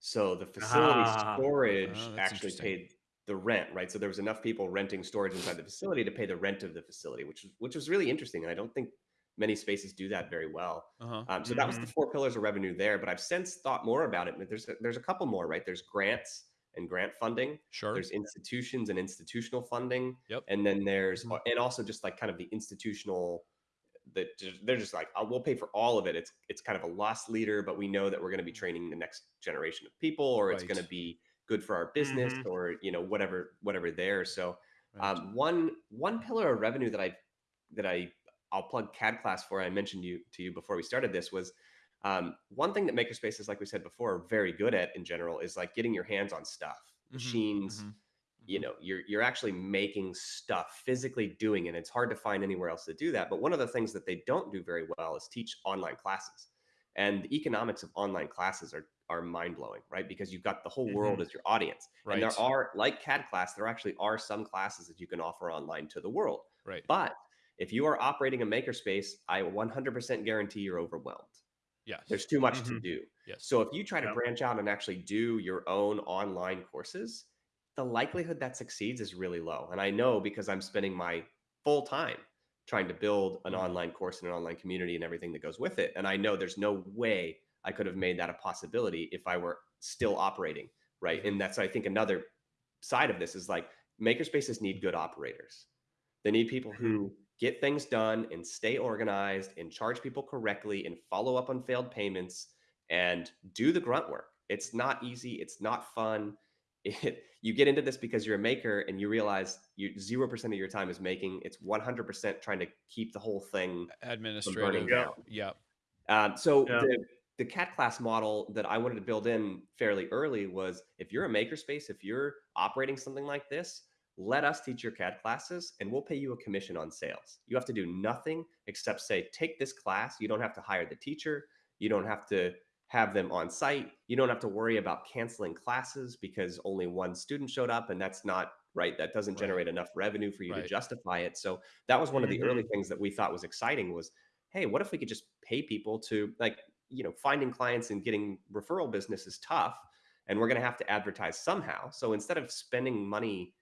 So the facility ah, storage oh, actually paid the rent, right? So there was enough people renting storage inside the facility to pay the rent of the facility, which which was really interesting. And I don't think many spaces do that very well. Uh-huh. Um, so mm-hmm. that was the mm-hmm. four pillars of revenue there. But I've since thought more about it. There's a, there's a couple more, right? There's grants and grant funding. Sure. There's institutions and institutional funding. Yep. And then there's mm-hmm. and also just like kind of the institutional that they're just like oh, we'll pay for all of it. It's it's kind of a loss leader, but we know that we're going to be training the next generation of people, or right. it's going to be good for our business, mm-hmm. or you know whatever whatever there. So um, one one pillar of revenue that I that I I'll plug CAD class for. I mentioned you to you before we started this was um, one thing that makerspaces, like we said before, are very good at in general is like getting your hands on stuff, mm-hmm, machines. Mm-hmm, you mm-hmm. know, you're you're actually making stuff, physically doing it. It's hard to find anywhere else to do that. But one of the things that they don't do very well is teach online classes. And the economics of online classes are are mind blowing, right? Because you've got the whole world mm-hmm. as your audience. Right. And there are, like CAD class, there actually are some classes that you can offer online to the world. Right. But if you are operating a makerspace, I 100% guarantee you're overwhelmed. Yes. There's too much mm-hmm. to do. Yes. So if you try to branch out and actually do your own online courses, the likelihood that succeeds is really low. And I know because I'm spending my full time trying to build an mm-hmm. online course and an online community and everything that goes with it. And I know there's no way I could have made that a possibility if I were still operating, right? Mm-hmm. And that's I think another side of this is like makerspaces need good operators. They need people who mm-hmm. Get things done and stay organized and charge people correctly and follow up on failed payments and do the grunt work. It's not easy, it's not fun. It, you get into this because you're a maker and you realize you 0% of your time is making it's 100% trying to keep the whole thing administrative yeah yep. Um, so yeah. the the CAD class model that I wanted to build in fairly early was if you're a makerspace, if you're operating something like this, let us teach your CAD classes and we'll pay you a commission on sales. You have to do nothing except say, take this class. You don't have to hire the teacher. You don't have to have them on site. You don't have to worry about canceling classes because only one student showed up and that's not right. That doesn't generate right. enough revenue for you right. to justify it. So that was one of the mm-hmm. early things that we thought was exciting was, hey, what if we could just pay people to like you know, finding clients and getting referral business is tough and we're going to have to advertise somehow. So instead of spending money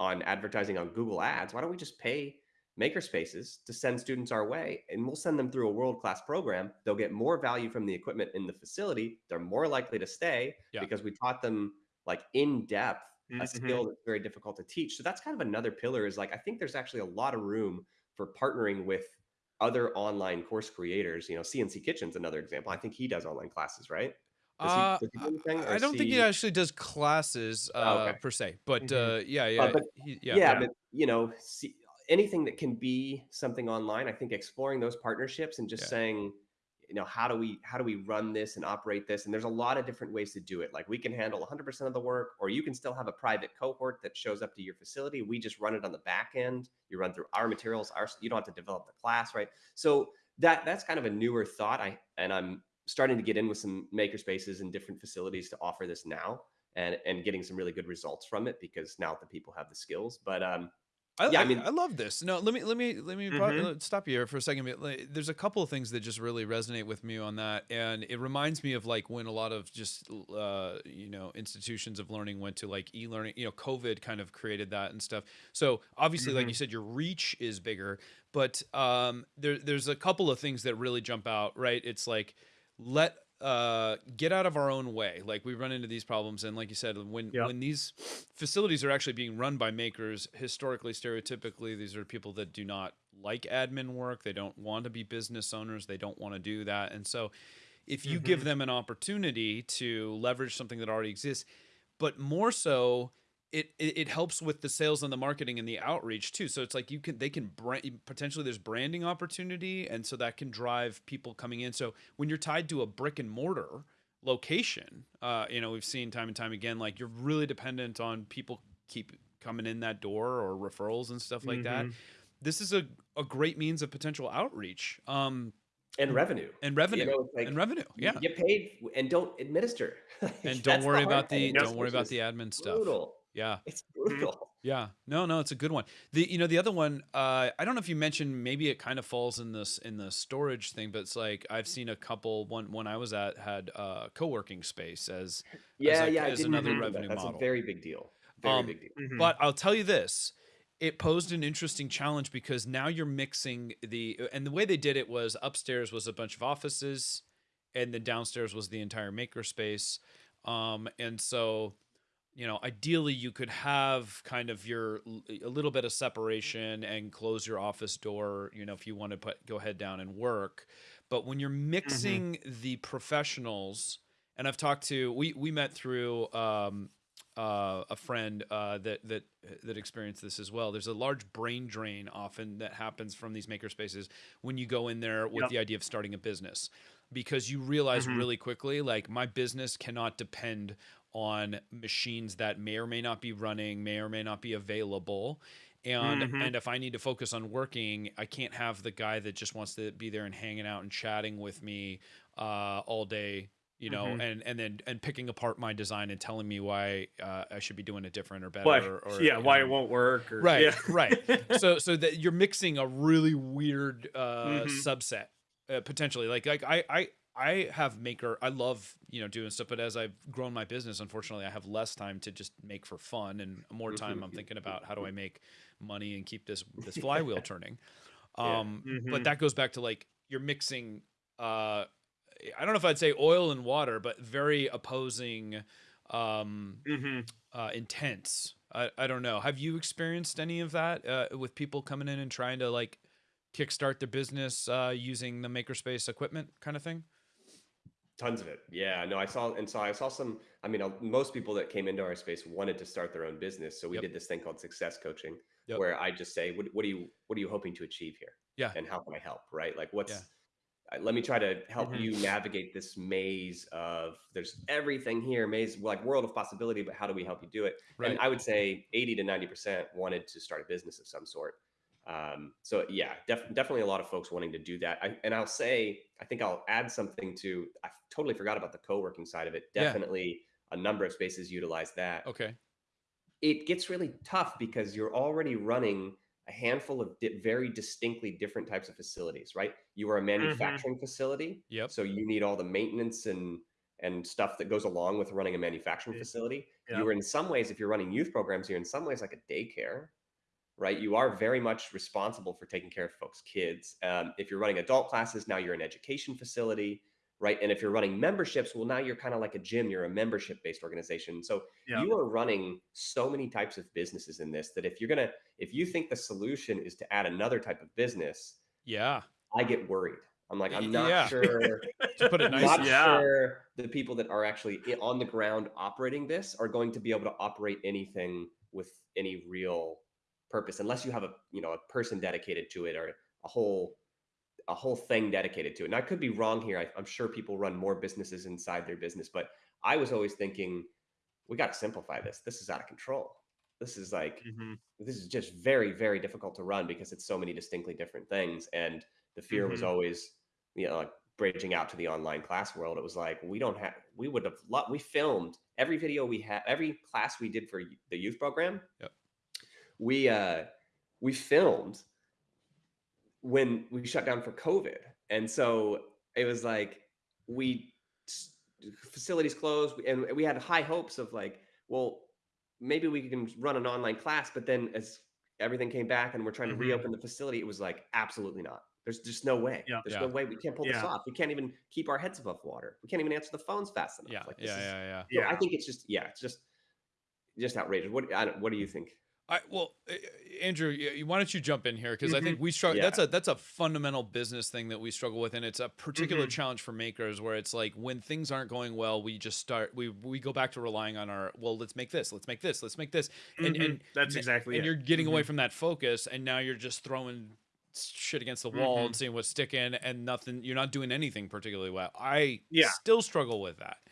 on advertising on Google Ads, why don't we just pay makerspaces to send students our way and we'll send them through a world-class program. They'll get more value from the equipment in the facility. They're more likely to stay yeah. because we taught them like in depth mm-hmm. a skill that's very difficult to teach. So that's kind of another pillar is like I think there's actually a lot of room for partnering with other online course creators. You know, CNC Kitchen's another example. I think he does online classes, right? Does he, uh, does he do I don't think he actually does classes oh, uh, oh, okay. per se, but mm-hmm. uh, yeah, yeah, uh, but, he, yeah, yeah, but you know, see, anything that can be something online. I think exploring those partnerships and just yeah. saying, you know how do we how do we run this and operate this and there's a lot of different ways to do it like we can handle 100% of the work or you can still have a private cohort that shows up to your facility we just run it on the back end you run through our materials our you don't have to develop the class right so that that's kind of a newer thought i and i'm starting to get in with some maker spaces and different facilities to offer this now and and getting some really good results from it because now the people have the skills but um I, yeah, I, I mean, I love this. No, let me let me let me mm-hmm. stop you here for a second. There's a couple of things that just really resonate with me on that, and it reminds me of like when a lot of just uh, you know institutions of learning went to like e-learning. You know, COVID kind of created that and stuff. So obviously, mm-hmm. like you said, your reach is bigger, but um, there there's a couple of things that really jump out. Right? It's like let uh, get out of our own way. Like we run into these problems, and like you said, when yep. when these facilities are actually being run by makers, historically, stereotypically, these are people that do not like admin work. They don't want to be business owners. They don't want to do that, and so if you mm-hmm. give them an opportunity to leverage something that already exists, but more so it, it, it helps with the sales and the marketing and the outreach too. So it's like you can they can brand potentially there's branding opportunity, and so that can drive people coming in. So when you're tied to a brick and mortar location, uh, you know we've seen time and time again, like you're really dependent on people keep coming in that door or referrals and stuff like mm-hmm. that. This is a, a great means of potential outreach. Um, and revenue and revenue you know, like and revenue yeah get paid and don't administer and don't worry about the don't worry about the admin stuff brutal. Yeah. It's brutal. Yeah. No, no, it's a good one. The you know, the other one, uh, I don't know if you mentioned maybe it kind of falls in this in the storage thing, but it's like I've seen a couple one one I was at had uh co-working space as yeah, as a, yeah, as another revenue that. That's model. a very big deal. Very um, big deal. Mm-hmm. But I'll tell you this, it posed an interesting challenge because now you're mixing the and the way they did it was upstairs was a bunch of offices and then downstairs was the entire makerspace. Um and so you know ideally you could have kind of your a little bit of separation and close your office door you know if you want to put go head down and work but when you're mm-hmm. mixing mm-hmm. the professionals and i've talked to we we met through um, uh, a friend uh, that that that experienced this as well. There's a large brain drain often that happens from these maker spaces when you go in there with yep. the idea of starting a business, because you realize mm-hmm. really quickly, like my business cannot depend on machines that may or may not be running, may or may not be available. And mm-hmm. and if I need to focus on working, I can't have the guy that just wants to be there and hanging out and chatting with me uh, all day, you know, mm-hmm. and and then and picking apart my design and telling me why uh, I should be doing it different or better. Why, or, or, yeah, why know. it won't work. Or, right, yeah. right. So so that you're mixing a really weird uh, mm-hmm. subset uh, potentially. Like like I I I have maker. I love you know doing stuff, but as I've grown my business, unfortunately, I have less time to just make for fun and more time. I'm thinking about how do I make money and keep this this flywheel turning. Um, yeah. mm-hmm. But that goes back to like you're mixing. Uh, I don't know if I'd say oil and water, but very opposing um, mm-hmm. uh, intents. I, I don't know. Have you experienced any of that uh, with people coming in and trying to like kickstart their business uh, using the makerspace equipment kind of thing? Tons of it. Yeah, no, I saw, and so I saw some, I mean, uh, most people that came into our space wanted to start their own business. So we yep. did this thing called success coaching yep. where I just say, what, what, do you, what are you hoping to achieve here? Yeah. And how can I help? Right. Like what's, yeah. let me try to help mm-hmm. you navigate this maze of there's everything here, maze, like world of possibility, but how do we help you do it? Right. And I would say 80 to 90% wanted to start a business of some sort. Um, so yeah, def- definitely a lot of folks wanting to do that. I, and I'll say, I think I'll add something to, I totally forgot about the co-working side of it. Definitely yeah. a number of spaces utilize that. Okay. It gets really tough because you're already running a handful of di- very distinctly different types of facilities, right? You are a mm-hmm. manufacturing mm-hmm. facility. Yep. So you need all the maintenance and, and stuff that goes along with running a manufacturing facility. Yep. You are in some ways, if you're running youth programs, you're in some ways like a daycare right? You are very much responsible for taking care of folks' kids. Um, if you're running adult classes, now you're an education facility, right? And if you're running memberships, well, now you're kind of like a gym. You're a membership-based organization. So yeah. you are running so many types of businesses in this that if you're gonna, if you think the solution is to add another type of business, yeah, I get worried. I'm like, I'm not yeah. sure. to put it nice, not yeah. sure the people that are actually on the ground operating this are going to be able to operate anything with any real purpose unless you have a you know a person dedicated to it or a whole a whole thing dedicated to it. And I could be wrong here. I, am sure people run more businesses inside their business, but I was always thinking we got to simplify this. This is out of control. This is like mm-hmm. this is just very very difficult to run because it's so many distinctly different things. And the fear mm-hmm. was always you know like bridging out to the online class world. It was like we don't have we would have loved we filmed every video we had every class we did for the youth program. Yep we uh we filmed when we shut down for COVID. And so it was like we facilities closed and we had high hopes of like, well, maybe we can run an online class, but then as everything came back and we're trying to mm-hmm. reopen the facility, it was like absolutely not. There's just no way. Yeah. There's yeah. no way we can't pull yeah. this off. We can't even keep our heads above water. We can't even answer the phones fast enough. Yeah, like, yeah, yeah, yeah. yeah. I think it's just yeah, it's just just outrageous. What what do you think? I well, Andrew, why don't you jump in here because mm-hmm. I think mm-hmm. we struggle. Yeah. That's a that's a fundamental business thing that we struggle with, and it's a particular mm-hmm. challenge for makers where it's like when things aren't going well, we just start we we go back to relying on our well, let's make this, let's make this, let's make this, and mm-hmm. and that's exactly and it. you're getting away mm-hmm. from that focus, and now you're just throwing shit against the wall and mm-hmm. seeing what's sticking, and nothing. You're not doing anything particularly well. I yeah. still struggle with that.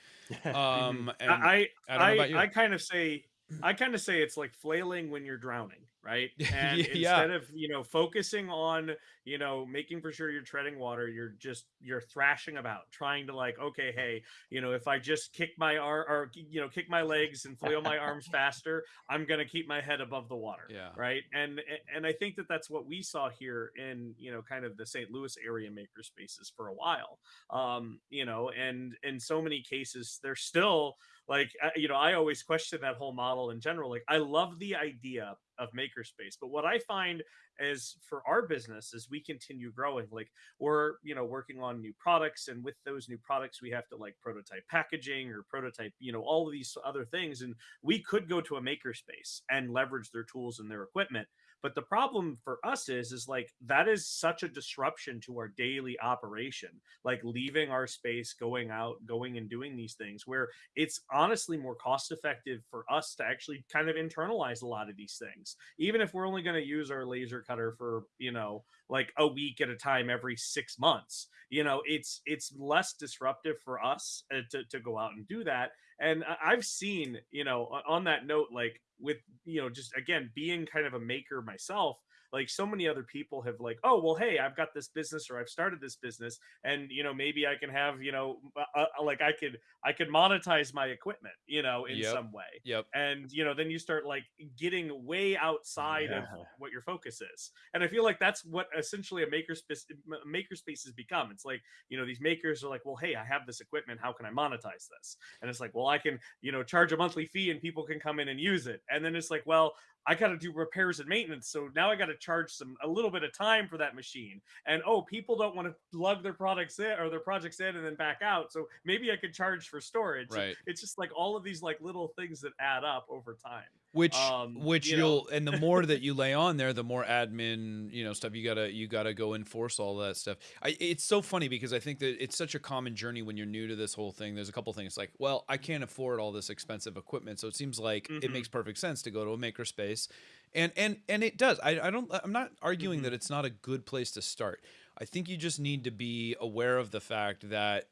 Um, I I, I, I kind of say I kind of say it's like flailing when you're drowning right? And yeah. instead of you know focusing on you know making for sure you're treading water, you're just you're thrashing about, trying to like, okay, hey, you know, if I just kick my arm or you know kick my legs and flail my arms faster, I'm gonna keep my head above the water, yeah, right? And and I think that that's what we saw here in you know kind of the St. Louis area maker spaces for a while, um, you know, and in so many cases they're still like you know i always question that whole model in general like i love the idea of makerspace but what i find is for our business as we continue growing like we're you know working on new products and with those new products we have to like prototype packaging or prototype you know all of these other things and we could go to a makerspace and leverage their tools and their equipment but the problem for us is, is like that is such a disruption to our daily operation, like leaving our space, going out, going and doing these things where it's honestly more cost effective for us to actually kind of internalize a lot of these things. Even if we're only going to use our laser cutter for, you know, like a week at a time every six months, you know, it's, it's less disruptive for us uh, to, to go out and do that. And I've seen, you know, on that note, like with you know just again being kind of a maker myself like so many other people have like oh well hey i've got this business or i've started this business and you know maybe i can have you know uh, uh like i could i could monetize my equipment you know in Yep. some way. Yep. and you know then you start like getting way outside of what your focus is. And i feel like that's what essentially a makerspace makerspace has become. It's like you know these makers are like well hey i have this equipment. How can i monetize this? And it's like well i can you know charge a monthly fee and people can come in and use it. And then it's like well I got to do repairs and maintenance. So now I got to charge some a little bit of time for that machine. And oh, people don't want to lug their products in or their projects in and then back out. So maybe I could charge for storage. Right. It's just like all of these like little things that add up over time. Which Um, which you will and the more that you lay on there the more admin you know stuff you gotta you gotta go enforce all that stuff. I, it's so funny because i think that it's such a common journey when you're new to this whole thing. There's a couple things like well i can't afford all this expensive equipment so it seems like it Mhm. makes perfect sense to go to a makerspace. And and and it does. I, I don't i'm not arguing Mhm. that it's not a good place to start. I think you just need to be aware of the fact that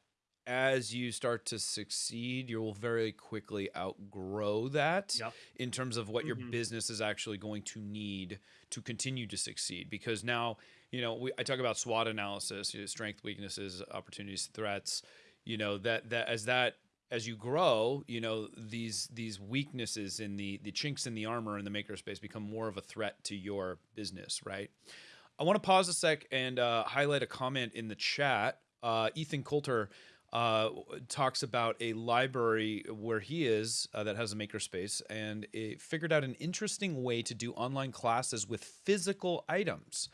as you start to succeed, you will very quickly outgrow that Yep. in terms of what your Mhm. business is actually going to need to continue to succeed. Because now, you know, we, I talk about SWOT analysis, you know, strength, weaknesses, opportunities, threats. You know that that as that as you grow, you know these these weaknesses in the the chinks in the armor in the makerspace become more of a threat to your business, right? I want to pause a sec and uh, highlight a comment in the chat. Uh, Ethan Coulter uh, talks about a library where he is uh, that has a makerspace and it figured out an interesting way to do online classes with physical items.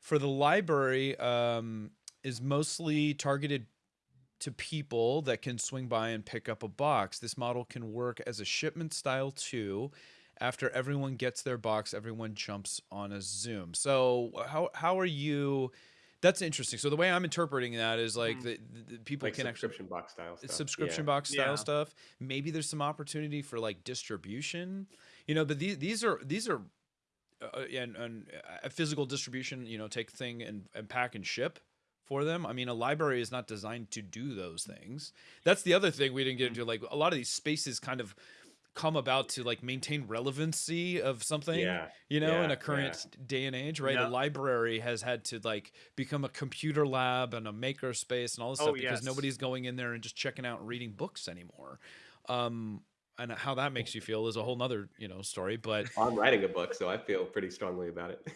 For the library, um, is mostly targeted to people that can swing by and pick up a box. This model can work as a shipment style too. After everyone gets their box, everyone jumps on a Zoom. So how how are you? That's interesting. So the way I'm interpreting that is like Mhm. the, the, the people like can actually subscription box style stuff. subscription yeah. box style Yeah. stuff. Maybe there's some opportunity for like distribution, you know. But these these are these are uh, and and uh, physical distribution. You know, take thing and, and pack and ship for them. I mean, a library is not designed to do those things. That's the other thing we didn't get into. Like a lot of these spaces kind of come about to like maintain relevancy of something Yeah. you know, in a current day and age, right? Yeah. A library has had to like become a computer lab and a maker space and all this Oh, stuff because yes. nobody's going in there and just checking out and reading books anymore. Um, and how that makes you feel is a whole nother, you know, story. But I'm writing a book, so I feel pretty strongly about it.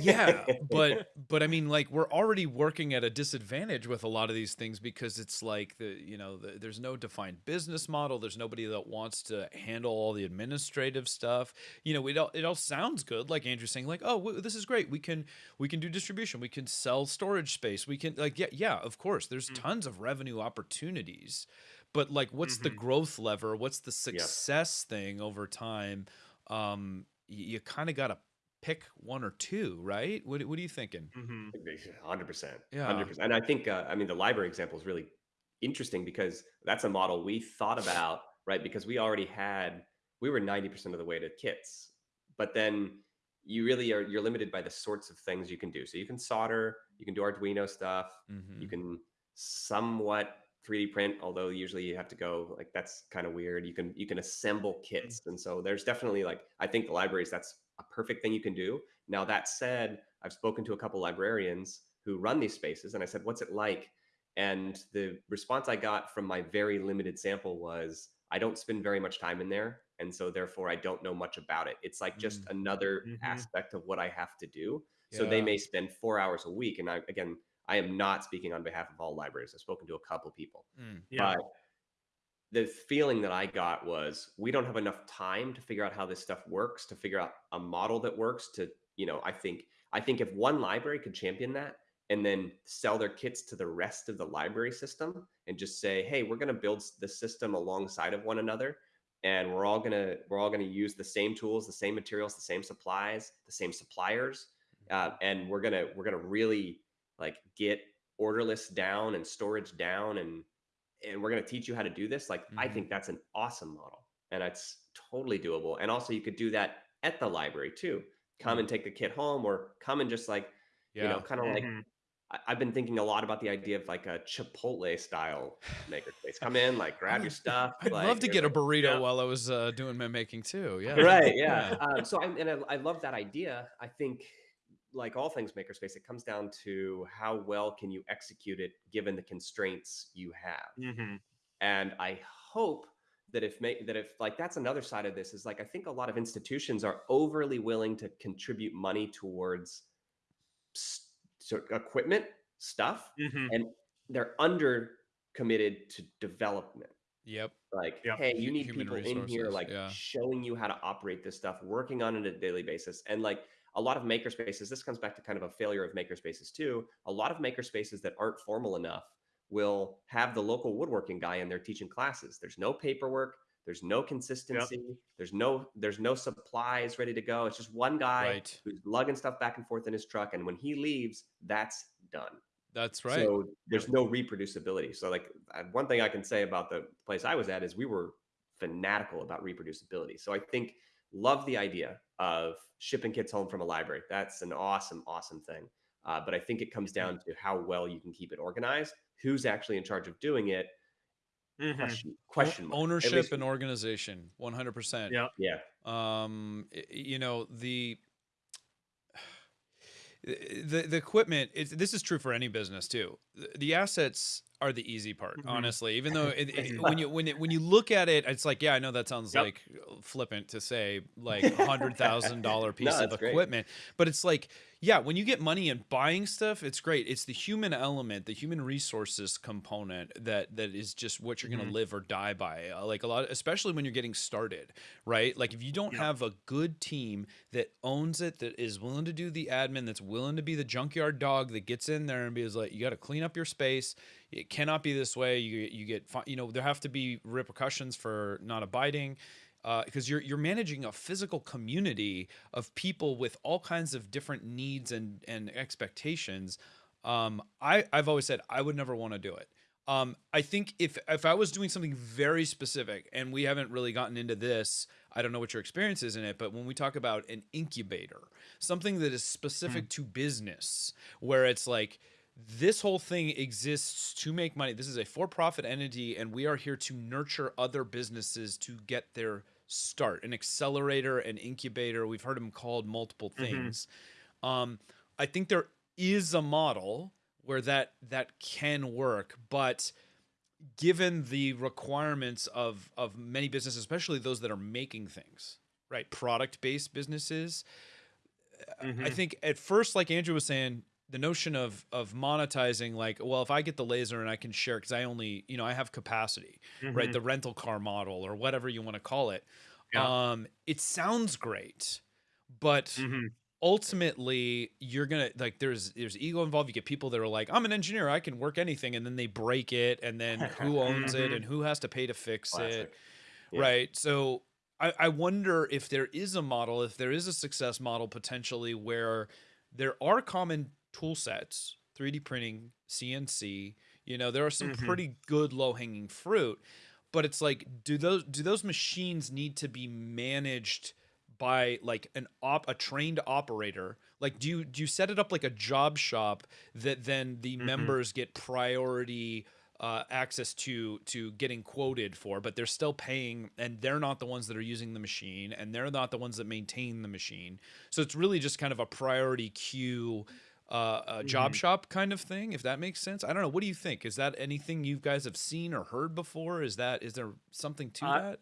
yeah, but but I mean, like we're already working at a disadvantage with a lot of these things because it's like the you know the, there's no defined business model. There's nobody that wants to handle all the administrative stuff. You know, it all it all sounds good, like Andrew's saying, like oh this is great. We can we can do distribution. We can sell storage space. We can like yeah yeah of course. There's Mm. tons of revenue opportunities, but like what's the Mhm. growth lever? What's the success thing over time? Um, you, you kind of got to pick one or two, right? What, what are you thinking? hmm Hundred percent. Yeah. Hundred percent. And I think, uh, I mean, the library example is really interesting because that's a model we thought about, right? Because we already had, we were ninety percent of the way to kits, but then you really are you're limited by the sorts of things you can do. So you can solder, you can do Arduino stuff, Mm-hmm. you can somewhat 3D print, although usually you have to go like that's kind of weird. You can you can assemble kits, and so there's definitely like I think the libraries that's a perfect thing you can do. Now that said, I've spoken to a couple librarians who run these spaces, and I said, "What's it like?" And the response I got from my very limited sample was, "I don't spend very much time in there, and so therefore I don't know much about it. It's like just another Mhm. aspect of what I have to do." So they may spend four hours a week, and I again I am not speaking on behalf of all libraries. I've spoken to a couple of people, Mm. Yeah. but the feeling that I got was we don't have enough time to figure out how this stuff works, to figure out a model that works. To you know, I think I think if one library could champion that and then sell their kits to the rest of the library system and just say, hey, we're going to build the system alongside of one another, and we're all gonna we're all gonna use the same tools, the same materials, the same supplies, the same suppliers, uh, and we're gonna we're gonna really like get order lists down and storage down and and we're going to teach you how to do this like i Mhm. think that's an awesome model and it's totally doable and also you could do that at the library too come and take the kit home or come and just like Yeah. you know kind of like Mhm. I- I've been thinking a lot about the idea of like a Chipotle style makerspace. Come in, like grab your stuff. I'd like, love to you're get a burrito Yeah. while I was uh, doing my making too. Yeah. right yeah um, so I, and I, I love that idea i think like all things makerspace, it comes down to how well can you execute it given the constraints you have. Mm-hmm. And I hope that if make that if like that's another side of this is like I think a lot of institutions are overly willing to contribute money towards st- equipment stuff, mm-hmm. and they're under committed to development. Yep. Like, yep. hey, you need Human people resources. in here like yeah. showing you how to operate this stuff, working on it a daily basis. And like a lot of makerspaces, this comes back to kind of a failure of makerspaces too. A lot of makerspaces that aren't formal enough will have the local woodworking guy in there teaching classes. There's no paperwork, there's no consistency, yep. there's no there's no supplies ready to go. It's just one guy right. who's lugging stuff back and forth in his truck and when he leaves, that's done. That's right. So there's no reproducibility. So like one thing I can say about the place I was at is we were fanatical about reproducibility. So I think love the idea of shipping kits home from a library. That's an awesome, awesome thing. Uh, but I think it comes down to how well you can keep it organized, who's actually in charge of doing it. Mm-hmm. Question, question ownership least, and organization, one hundred percent. Yeah, yeah. Um, you know the the the equipment this is true for any business too the assets are the easy part mm-hmm. honestly even though it, it, when you when it, when you look at it it's like yeah i know that sounds yep. like flippant to say like a hundred thousand dollar piece no, of equipment great. but it's like yeah, when you get money and buying stuff, it's great. It's the human element, the human resources component that that is just what you're mm-hmm. gonna live or die by. Uh, like a lot, especially when you're getting started, right? Like if you don't have a good team that owns it, that is willing to do the admin, that's willing to be the junkyard dog that gets in there and be like, you got to clean up your space. It cannot be this way. You you get you know there have to be repercussions for not abiding because uh, you're you're managing a physical community of people with all kinds of different needs and and expectations. Um, I I've always said I would never want to do it. Um, I think if if I was doing something very specific, and we haven't really gotten into this, I don't know what your experience is in it, but when we talk about an incubator, something that is specific mm. to business, where it's like this whole thing exists to make money. This is a for-profit entity, and we are here to nurture other businesses to get their start an accelerator an incubator we've heard them called multiple mm-hmm. things mm-hmm. um, i think there is a model where that that can work but given the requirements of of many businesses especially those that are making things right product based businesses mm-hmm. i think at first like andrew was saying the notion of of monetizing like well if i get the laser and i can share because i only you know i have capacity mm-hmm. right the rental car model or whatever you want to call it yeah. um it sounds great but mm-hmm. ultimately you're gonna like there's there's ego involved you get people that are like i'm an engineer i can work anything and then they break it and then who owns mm-hmm. it and who has to pay to fix Classic. it yeah. right so I, I wonder if there is a model if there is a success model potentially where there are common tool sets, 3D printing, CNC. You know, there are some mm-hmm. pretty good low hanging fruit, but it's like, do those do those machines need to be managed by like an op a trained operator? Like, do you do you set it up like a job shop that then the mm-hmm. members get priority? Uh, access to to getting quoted for, but they're still paying, and they're not the ones that are using the machine, and they're not the ones that maintain the machine. So it's really just kind of a priority queue uh, a job mm-hmm. shop kind of thing, if that makes sense. I don't know. What do you think? Is that anything you guys have seen or heard before? Is that is there something to uh, that?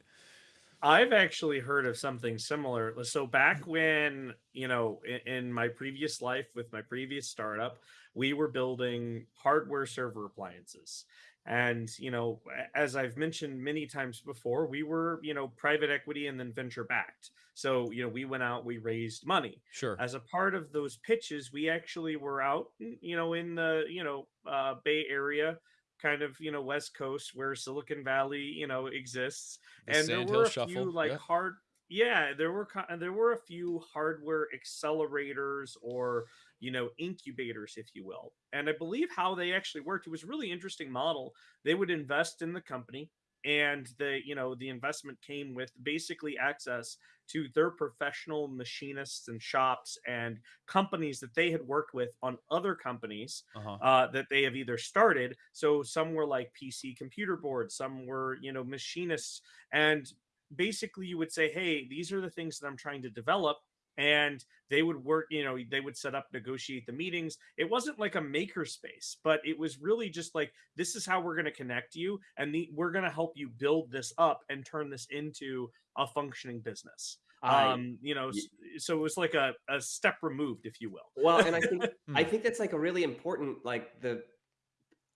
I've actually heard of something similar. So back when you know, in, in my previous life with my previous startup, we were building hardware server appliances, and you know as i've mentioned many times before we were you know private equity and then venture backed so you know we went out we raised money sure as a part of those pitches we actually were out you know in the you know uh, bay area kind of you know west coast where silicon valley you know exists the and there were a shuffle. few like yeah. hard yeah there were there were a few hardware accelerators or you know incubators if you will. And i believe how they actually worked it was a really interesting model. They would invest in the company and the you know the investment came with basically access to their professional machinists and shops and companies that they had worked with on other companies uh-huh. uh, that they have either started. So some were like pc computer boards some were you know machinists. And basically you would say hey these are the things that i'm trying to develop and they would work you know they would set up negotiate the meetings. It wasn't like a maker space but it was really just like this is how we're going to connect you and the, we're going to help you build this up and turn this into a functioning business. Um you know so it was like a, a step removed if you will. Well and i think i think that's like a really important like the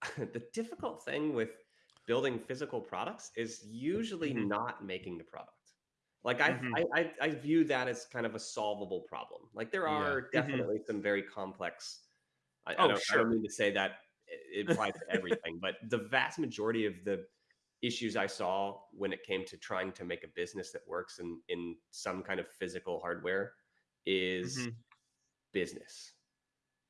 the difficult thing with building physical products is usually mm-hmm. not making the product like I, mm-hmm. I, I, I, view that as kind of a solvable problem. Like there are yeah. Mm-hmm. definitely mm-hmm. some very complex. I, oh, I, don't, sure. I don't mean to say that it applies to everything, but the vast majority of the issues I saw when it came to trying to make a business that works in in some kind of physical hardware is mm-hmm. business.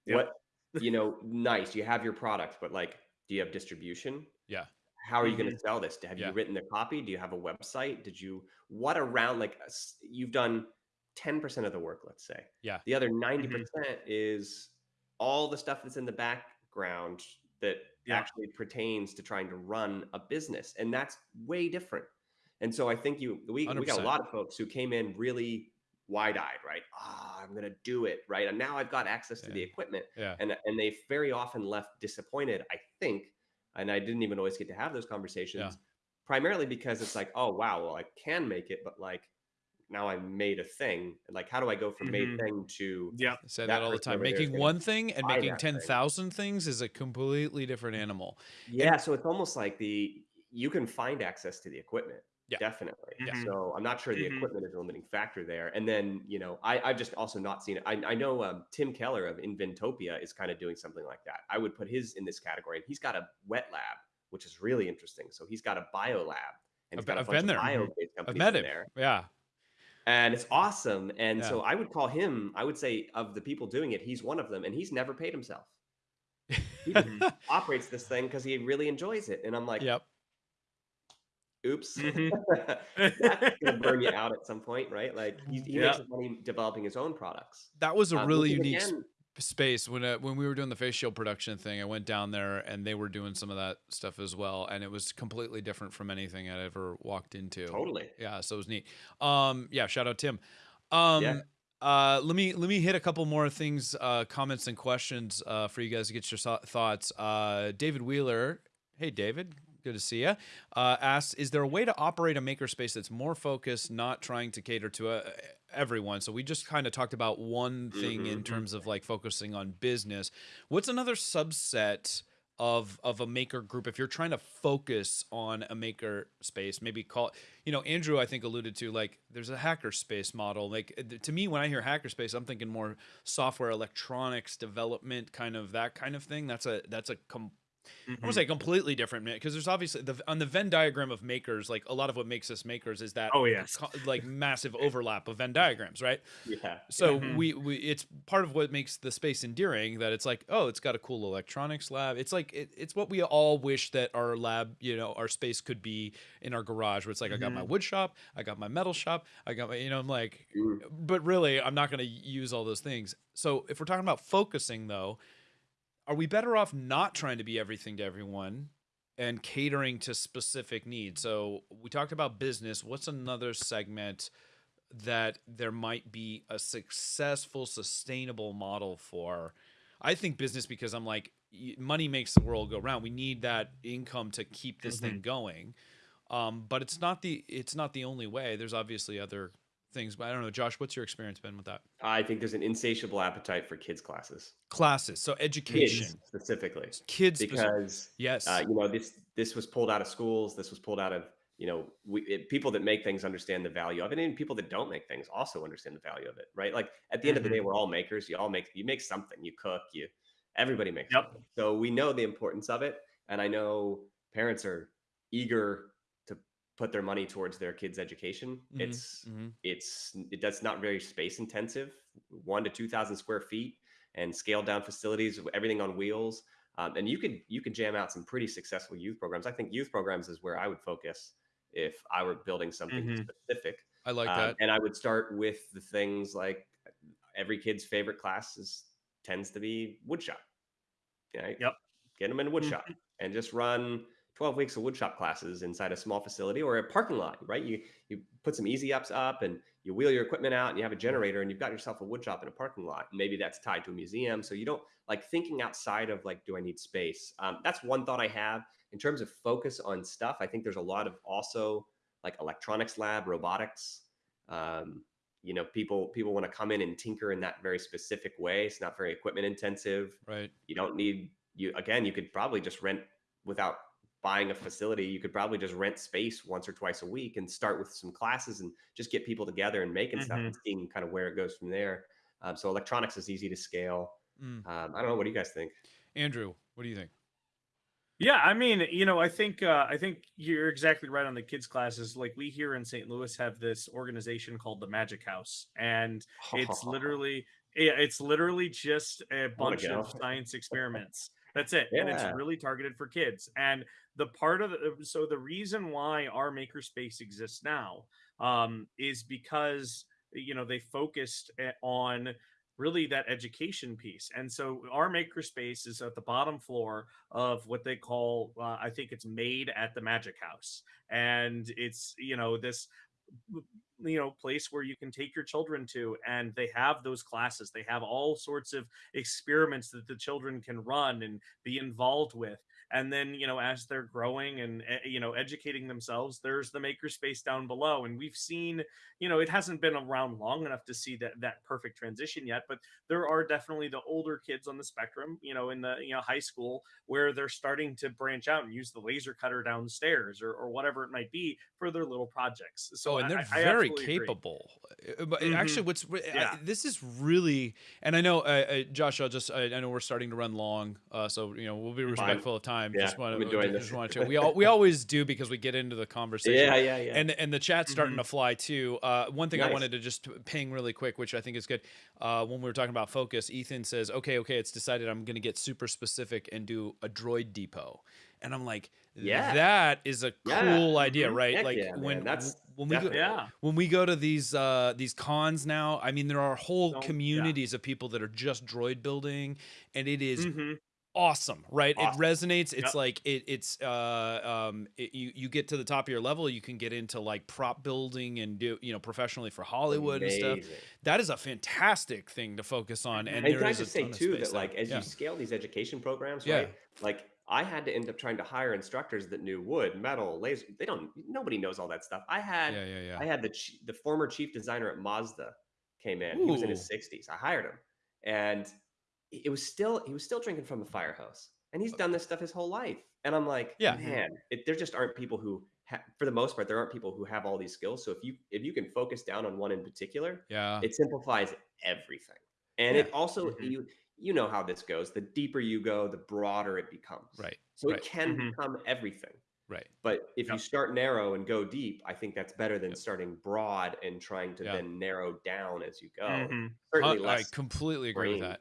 Yep. What you know, nice. You have your product, but like, do you have distribution? Yeah how are you going to mm-hmm. sell this have yeah. you written the copy do you have a website did you what around like you've done 10% of the work let's say yeah the other 90% mm-hmm. is all the stuff that's in the background that yeah. actually pertains to trying to run a business and that's way different and so i think you we, we got a lot of folks who came in really wide-eyed right ah oh, i'm gonna do it right and now i've got access to yeah. the equipment yeah and and they very often left disappointed i think and I didn't even always get to have those conversations. Yeah. Primarily because it's like, oh wow, well I can make it, but like now I made a thing. Like, how do I go from mm-hmm. made thing to yeah? I say that, that all the time. Making one thing and making ten thousand thing. things is a completely different animal. Yeah, and, so it's almost like the you can find access to the equipment. Yeah. Definitely. Yeah. So I'm not sure the mm-hmm. equipment is a limiting factor there. And then, you know, I, I've just also not seen it. I, I know um, Tim Keller of Inventopia is kind of doing something like that. I would put his in this category. And he's got a wet lab, which is really interesting. So he's got a bio lab and he's got I've, a bunch been there. companies I've met him. there. Yeah. And it's awesome. And yeah. so I would call him, I would say of the people doing it, he's one of them and he's never paid himself. He operates this thing because he really enjoys it. And I'm like, yep oops, mm-hmm. that's gonna burn you out at some point, right? Like he, he yeah. makes money developing his own products. That was a um, really unique again, space when uh, when we were doing the face shield production thing. I went down there and they were doing some of that stuff as well, and it was completely different from anything I'd ever walked into. Totally, yeah. So it was neat. Um, yeah. Shout out Tim. Um, yeah. Uh, let me let me hit a couple more things, uh, comments and questions uh, for you guys to get your thoughts. Uh, David Wheeler, hey David, Good to see you. Uh, asks, is there a way to operate a makerspace that's more focused, not trying to cater to uh, everyone? So we just kind of talked about one thing mm-hmm. in terms of like focusing on business. What's another subset of of a maker group if you're trying to focus on a maker space? Maybe call you know Andrew I think alluded to like there's a hacker space model. Like to me when I hear hacker space, I'm thinking more software, electronics development, kind of that kind of thing. That's a that's a com- Mm-hmm. I won't say completely different because there's obviously the on the Venn diagram of makers, like a lot of what makes us makers is that oh yes, like massive overlap of Venn diagrams, right? Yeah. So mm-hmm. we we it's part of what makes the space endearing that it's like oh it's got a cool electronics lab. It's like it, it's what we all wish that our lab you know our space could be in our garage where it's like mm-hmm. I got my mm-hmm. wood shop, I got my metal shop, I got my you know I'm like, mm. but really I'm not going to use all those things. So if we're talking about focusing though are we better off not trying to be everything to everyone and catering to specific needs? So we talked about business. What's another segment that there might be a successful, sustainable model for? I think business because I'm like, money makes the world go round. We need that income to keep this mm-hmm. thing going. Um, but it's not the it's not the only way. There's obviously other things. But I don't know, Josh, what's your experience been with that? I think there's an insatiable appetite for kids classes. Classes, so education kids specifically. Kids because yes, uh, you know this this was pulled out of schools. This was pulled out of you know we, it, people that make things understand the value of it, and people that don't make things also understand the value of it, right? Like at the end mm-hmm. of the day, mm-hmm. we're all makers. You all make you make something. You cook. You everybody makes. Yep. Something. So we know the importance of it, and I know parents are eager put their money towards their kids' education. Mm-hmm. It's mm-hmm. it's it does not very space intensive, one to two thousand square feet, and scaled down facilities, everything on wheels. Um, and you could you could jam out some pretty successful youth programs. I think youth programs is where I would focus if I were building something mm-hmm. specific. I like um, that, and I would start with the things like every kid's favorite class is tends to be woodshop. Right? Yep. Get them in woodshop mm-hmm. and just run 12 weeks of woodshop classes inside a small facility or a parking lot, right? You you put some easy ups up and you wheel your equipment out and you have a generator and you've got yourself a woodshop in a parking lot. Maybe that's tied to a museum. So you don't like thinking outside of like, do I need space? Um, that's one thought I have in terms of focus on stuff. I think there's a lot of also like electronics lab, robotics. Um, you know, people people want to come in and tinker in that very specific way. It's not very equipment intensive. Right. You don't need you again. You could probably just rent without buying a facility, you could probably just rent space once or twice a week and start with some classes and just get people together and making mm-hmm. stuff and seeing kind of where it goes from there. Um, so electronics is easy to scale. Mm. Um, I don't know. What do you guys think? Andrew, what do you think? Yeah, I mean, you know, I think uh, I think you're exactly right on the kids classes. Like we here in St. Louis have this organization called the Magic House, and it's literally it's literally just a bunch of science experiments. That's it. Yeah. And it's really targeted for kids. And the part of the so the reason why our makerspace exists now um, is because you know they focused on really that education piece and so our makerspace is at the bottom floor of what they call uh, i think it's made at the magic house and it's you know this you know place where you can take your children to and they have those classes. They have all sorts of experiments that the children can run and be involved with and then you know as they're growing and eh, you know educating themselves there's the makerspace down below and we've seen you know it hasn't been around long enough to see that that perfect transition yet but there are definitely the older kids on the spectrum you know in the you know high school where they're starting to branch out and use the laser cutter downstairs or, or whatever it might be for their little projects so oh, and they're I, very I capable. Uh, but mm-hmm. actually what's yeah. I, this is really and i know uh, uh, josh i'll just I, I, know we're starting to run long uh, so you know we'll be respectful of time time. Yeah, just want to, just want to. We all we always do because we get into the conversation. Yeah, yeah, yeah. And and the chat's starting mm-hmm. to fly too. Uh, one thing nice. I wanted to just ping really quick, which I think is good. Uh, when we were talking about focus, Ethan says, "Okay, okay, it's decided. I'm going to get super specific and do a droid depot." And I'm like, yeah, that is a cool yeah. idea, mm-hmm. right? Heck like yeah, when that's when we go, yeah. when we go to these uh, these cons now. I mean, there are whole so, communities of people that are just droid building, and it is mm-hmm awesome right awesome. it resonates it's yep. like it, it's uh um it, you you get to the top of your level you can get into like prop building and do you know professionally for hollywood Amazing. and stuff that is a fantastic thing to focus on and, and can i just say too that like as yeah. you scale these education programs right yeah. like I had to end up trying to hire instructors that knew wood, metal, laser. They don't. Nobody knows all that stuff. I had. Yeah, yeah, yeah. I had the the former chief designer at Mazda came in. Ooh. He was in his 60s. I hired him, and it was still he was still drinking from the fire hose, and he's done this stuff his whole life. And I'm like, yeah, man, it, there just aren't people who, ha- for the most part, there aren't people who have all these skills. So if you if you can focus down on one in particular, yeah, it simplifies everything. And yeah. it also mm-hmm. you you know how this goes. The deeper you go, the broader it becomes. Right. So right. it can mm-hmm. become everything. Right. But if yep. you start narrow and go deep, I think that's better than yep. starting broad and trying to yep. then narrow down as you go. Mm-hmm. Certainly I, I completely agree with that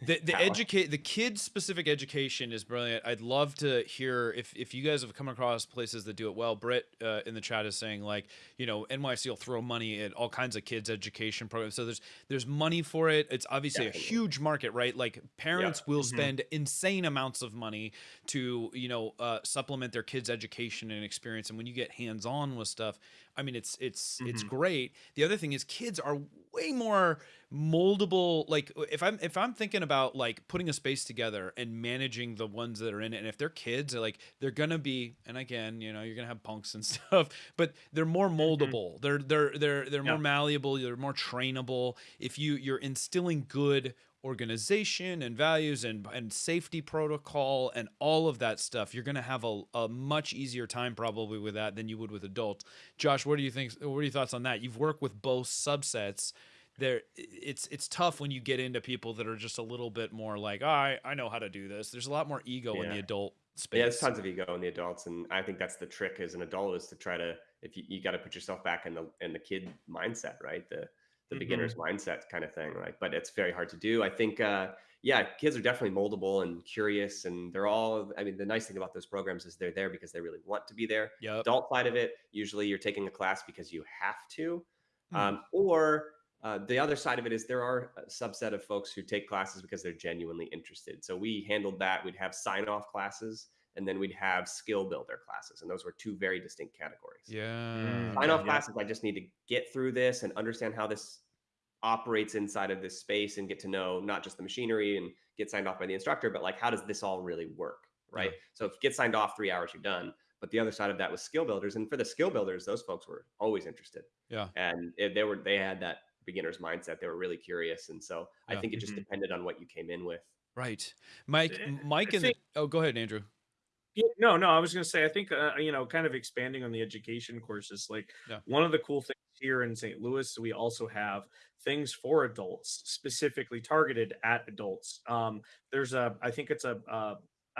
the the educate the kids specific education is brilliant. I'd love to hear if if you guys have come across places that do it well. Britt uh, in the chat is saying like you know NYC will throw money at all kinds of kids education programs. So there's there's money for it. It's obviously Definitely. a huge market, right? Like parents yeah. will mm-hmm. spend insane amounts of money to you know uh, supplement their kids' education and experience. And when you get hands on with stuff, I mean it's it's mm-hmm. it's great. The other thing is kids are way more moldable like if i'm if i'm thinking about like putting a space together and managing the ones that are in it and if they're kids they're like they're gonna be and again you know you're gonna have punks and stuff but they're more mm-hmm. moldable mm-hmm. they're they're they're they're yeah. more malleable they're more trainable if you you're instilling good organization and values and, and safety protocol and all of that stuff you're going to have a, a much easier time probably with that than you would with adults josh what do you think what are your thoughts on that you've worked with both subsets there it's it's tough when you get into people that are just a little bit more like oh, I I know how to do this. There's a lot more ego yeah. in the adult space. Yeah, there's tons of ego in the adults, and I think that's the trick as an adult is to try to if you, you got to put yourself back in the in the kid mindset, right? The the mm-hmm. beginner's mindset kind of thing, right? But it's very hard to do. I think uh, yeah, kids are definitely moldable and curious, and they're all. I mean, the nice thing about those programs is they're there because they really want to be there. Yeah. Adult side of it, usually you're taking a class because you have to, mm. um, or uh, the other side of it is there are a subset of folks who take classes because they're genuinely interested. So we handled that. We'd have sign off classes and then we'd have skill builder classes, and those were two very distinct categories. Yeah. Mm, Sign off yeah. classes, I just need to get through this and understand how this operates inside of this space and get to know not just the machinery and get signed off by the instructor, but like how does this all really work? Right. Yeah. So if you get signed off three hours, you're done. But the other side of that was skill builders. And for the skill builders, those folks were always interested. Yeah. And they were they had that beginner's mindset. They were really curious. And so yeah. I think it just mm-hmm. depended on what you came in with. Right. Mike, eh, Mike, and the, oh, go ahead, Andrew. Yeah, no, no, I was going to say, I think, uh, you know, kind of expanding on the education courses, like yeah. one of the cool things here in St. Louis, we also have things for adults specifically targeted at adults. Um, there's a, I think it's a, a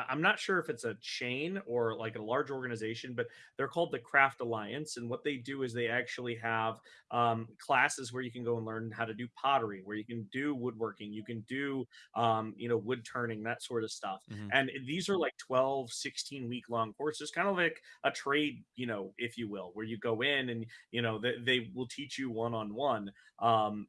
I'm not sure if it's a chain or like a large organization, but they're called the Craft Alliance. And what they do is they actually have um, classes where you can go and learn how to do pottery, where you can do woodworking, you can do, um, you know, wood turning, that sort of stuff. Mm-hmm. And these are like 12, 16 week long courses, kind of like a trade, you know, if you will, where you go in and, you know, they, they will teach you one on one,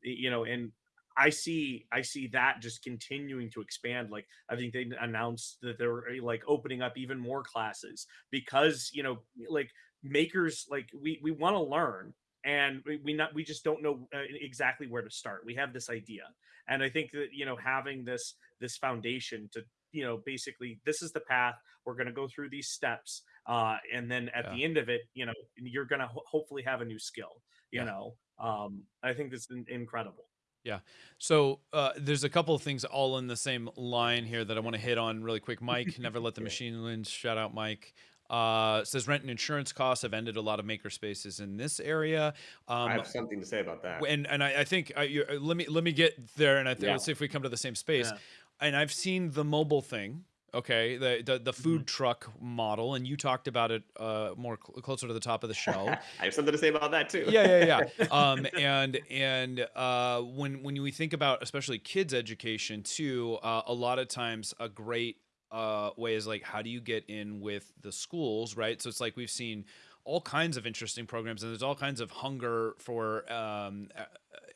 you know, and I see I see that just continuing to expand. Like I think they announced that they're eh, like opening up even more classes because you know like makers like we we want to learn and we, we not we just don't know uh, exactly where to start. We have this idea, and I think that you know having this this foundation to you know basically this is the path we're going to go through these steps uh and then at yeah. the end of it you know you're going to ho- hopefully have a new skill you yeah. know um i think that's in- incredible yeah. So uh, there's a couple of things all in the same line here that I want to hit on really quick. Mike, never let the machine win. Shout out, Mike. Uh, says rent and insurance costs have ended a lot of maker spaces in this area. Um, I have something to say about that. And and I, I think uh, let me let me get there, and I think yeah. let's see if we come to the same space. Yeah. And I've seen the mobile thing Okay, the the, the food mm-hmm. truck model, and you talked about it uh, more cl- closer to the top of the show. I have something to say about that too. yeah, yeah, yeah. um, and and uh, when when we think about especially kids education too, uh, a lot of times a great uh, way is like how do you get in with the schools, right? So it's like we've seen all kinds of interesting programs, and there's all kinds of hunger for um,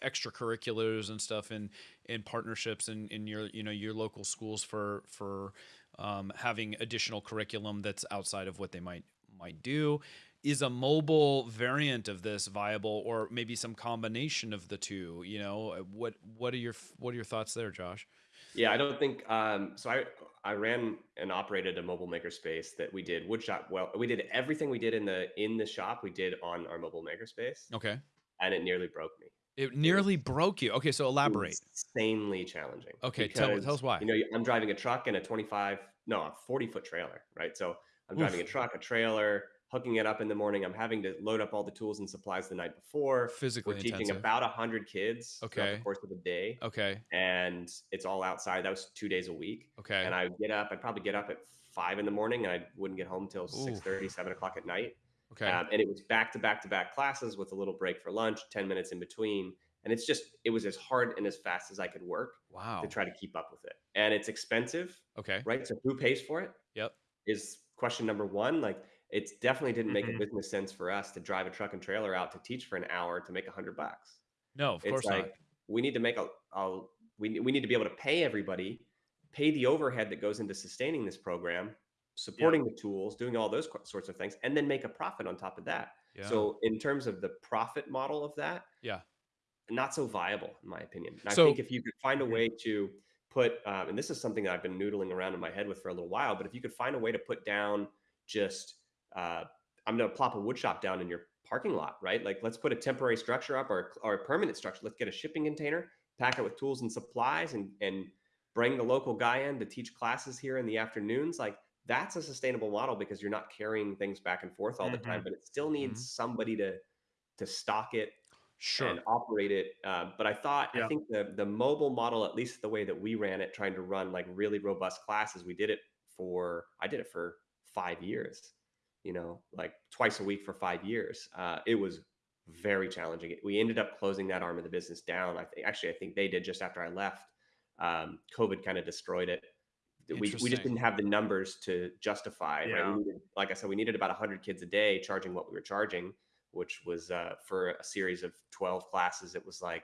extracurriculars and stuff in in partnerships in, in your you know your local schools for for um, having additional curriculum that's outside of what they might might do. Is a mobile variant of this viable, or maybe some combination of the two? You know, uh, what what are your what are your thoughts there, Josh? Yeah, I don't think um, so. I I ran and operated a mobile makerspace that we did woodshop. Well, we did everything we did in the in the shop. We did on our mobile makerspace. Okay, and it nearly broke me. It nearly it broke you. Okay, so elaborate. Insanely challenging. Okay, because, tell, tell us why. You know, I'm driving a truck and a 25, no, a 40 foot trailer, right? So I'm driving Oof. a truck, a trailer, hooking it up in the morning. I'm having to load up all the tools and supplies the night before. Physically, we're teaching intensive. about hundred kids. Okay, the course of the day. Okay, and it's all outside. That was two days a week. Okay, and I would get up. I'd probably get up at five in the morning, and I wouldn't get home till 6 30, 7 o'clock at night. Okay, um, and it was back to back to back classes with a little break for lunch, ten minutes in between and it's just it was as hard and as fast as I could work. Wow. To try to keep up with it, and it's expensive. Okay. Right. So who pays for it? Yep. Is question number one. Like it definitely didn't make mm-hmm. a business sense for us to drive a truck and trailer out to teach for an hour to make a hundred bucks. No, of it's course like, not. We need to make a, a we we need to be able to pay everybody, pay the overhead that goes into sustaining this program, supporting the tools, doing all those sorts of things, and then make a profit on top of that. Yeah. So in terms of the profit model of that, yeah, not so viable in my opinion. And so, I think if you could find a way to put, um, and this is something that I've been noodling around in my head with for a little while, but if you could find a way to put down just, uh, I'm going to plop a wood shop down in your parking lot, right? Like let's put a temporary structure up or, or a permanent structure. Let's get a shipping container, pack it with tools and supplies and, and bring the local guy in to teach classes here in the afternoons. Like that's a sustainable model because you're not carrying things back and forth all mm-hmm. the time, mm-hmm. but it still needs mm-hmm. somebody to, to stock it, sure. and operate it. Uh, but I thought, yeah. I think the the mobile model, at least the way that we ran it, trying to run like really robust classes, we did it for I did it for five years. You know, like twice a week for five years. Uh, it was very challenging. We ended up closing that arm of the business down. I think actually, I think they did just after I left. Um, COVID kind of destroyed it. We, we just didn't have the numbers to justify. Yeah. Right? Needed, like I said, we needed about 100 kids a day charging what we were charging which was uh, for a series of 12 classes, it was like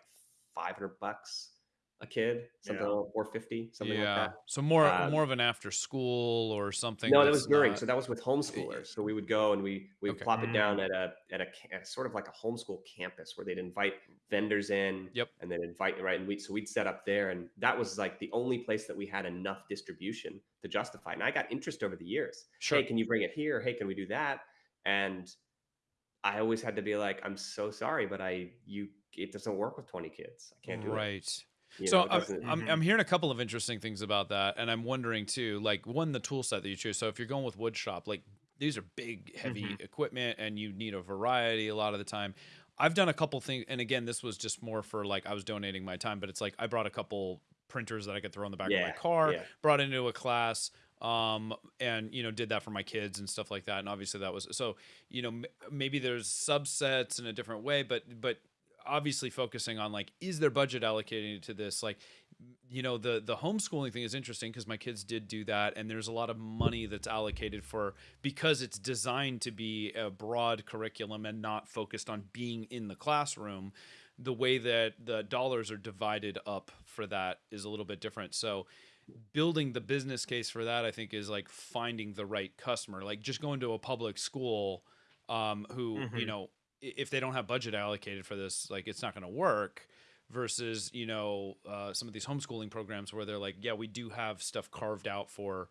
500 bucks a kid, something yeah. like 450, something yeah. like that. So more um, more of an after school or something. No, that was during. Not... So that was with homeschoolers. So we would go and we we okay. plop it down mm. at a at a, at sort of like a homeschool campus where they'd invite vendors in. Yep. And then invite right and we so we'd set up there and that was like the only place that we had enough distribution to justify. And I got interest over the years. Sure. Hey, can you bring it here? Hey, can we do that? And I always had to be like, I'm so sorry, but I you it doesn't work with 20 kids. I can't do right. it. Right. You so know, I'm, I'm, mm-hmm. I'm hearing a couple of interesting things about that, and I'm wondering too, like one the tool set that you choose. So if you're going with wood shop, like these are big, heavy mm-hmm. equipment, and you need a variety a lot of the time. I've done a couple things, and again, this was just more for like I was donating my time, but it's like I brought a couple printers that I could throw in the back yeah, of my car, yeah. brought into a class, um, and you know did that for my kids and stuff like that. And obviously that was so you know maybe there's subsets in a different way, but but obviously focusing on like is there budget allocated to this like you know the the homeschooling thing is interesting because my kids did do that and there's a lot of money that's allocated for because it's designed to be a broad curriculum and not focused on being in the classroom the way that the dollars are divided up for that is a little bit different so building the business case for that i think is like finding the right customer like just going to a public school um, who mm-hmm. you know if they don't have budget allocated for this, like it's not going to work. Versus, you know, uh, some of these homeschooling programs where they're like, yeah, we do have stuff carved out for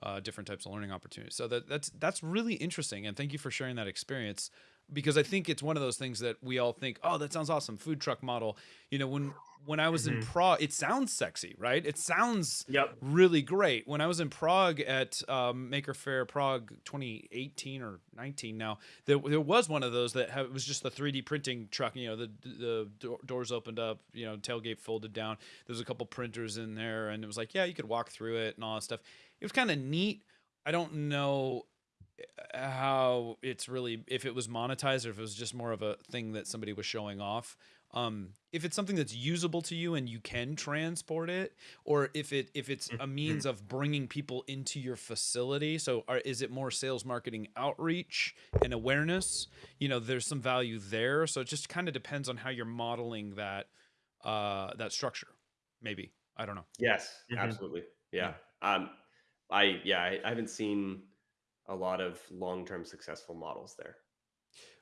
uh, different types of learning opportunities. So that that's that's really interesting, and thank you for sharing that experience because I think it's one of those things that we all think, oh, that sounds awesome, food truck model. You know, when when I was mm-hmm. in Prague, it sounds sexy, right? It sounds yep. really great. When I was in Prague at um, Maker Faire Prague 2018 or 19 now, there, there was one of those that have, was just the 3D printing truck. You know, the the doors opened up, you know, tailgate folded down. There's a couple printers in there, and it was like, yeah, you could walk through it and all that stuff. It was kind of neat. I don't know how it's really if it was monetized or if it was just more of a thing that somebody was showing off um, if it's something that's usable to you and you can transport it or if it if it's a means mm-hmm. of bringing people into your facility so are, is it more sales marketing outreach and awareness you know there's some value there so it just kind of depends on how you're modeling that uh that structure maybe i don't know yes mm-hmm. absolutely yeah. yeah um i yeah I, I haven't seen a lot of long-term successful models there.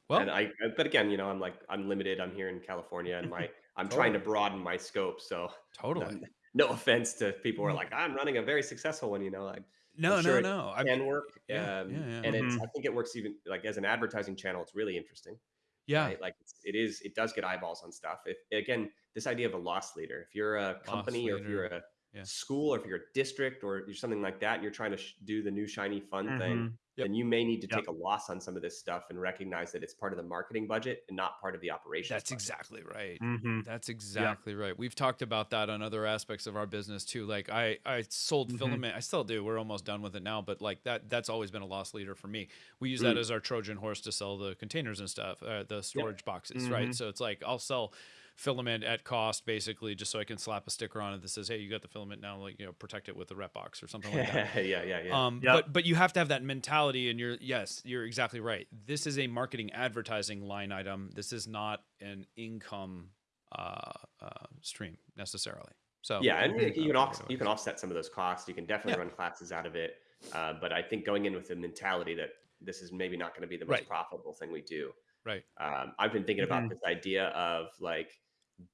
Well, and I, but again, you know, I'm like, I'm limited. I'm here in California, and my, I'm totally. trying to broaden my scope. So totally, no, no offense to people who are like, I'm running a very successful one. You know, like, no, sure no, no, can work. Yeah, um, yeah, yeah. and mm-hmm. it's, I think it works even like as an advertising channel. It's really interesting. Yeah, right? like it's, it is. It does get eyeballs on stuff. If again, this idea of a loss leader. If you're a company or if you're a yeah. school or if you're a district or you're something like that, and you're trying to sh- do the new shiny fun mm-hmm. thing yep. then you may need to yep. take a loss on some of this stuff and recognize that it's part of the marketing budget and not part of the operation. That's budget. exactly right. Mm-hmm. That's exactly yep. right. We've talked about that on other aspects of our business too. Like I, I sold mm-hmm. filament. I still do. We're almost done with it now, but like that, that's always been a loss leader for me. We use mm. that as our Trojan horse to sell the containers and stuff, uh, the storage boxes, mm-hmm. right? So it's like I'll sell filament at cost, basically, just so I can slap a sticker on it that says, "Hey, you got the filament now. Like, you know, protect it with the rep box or something like that." yeah, yeah, yeah. Um, yep. But but you have to have that mentality, and you're yes, you're exactly right. This is a marketing advertising line item. This is not an income uh, uh, stream necessarily. So yeah, and you, you can off, you can offset some of those costs. You can definitely yeah. run classes out of it. Uh, but I think going in with the mentality that this is maybe not going to be the most right. profitable thing we do. Right. Um, I've been thinking mm-hmm. about this idea of like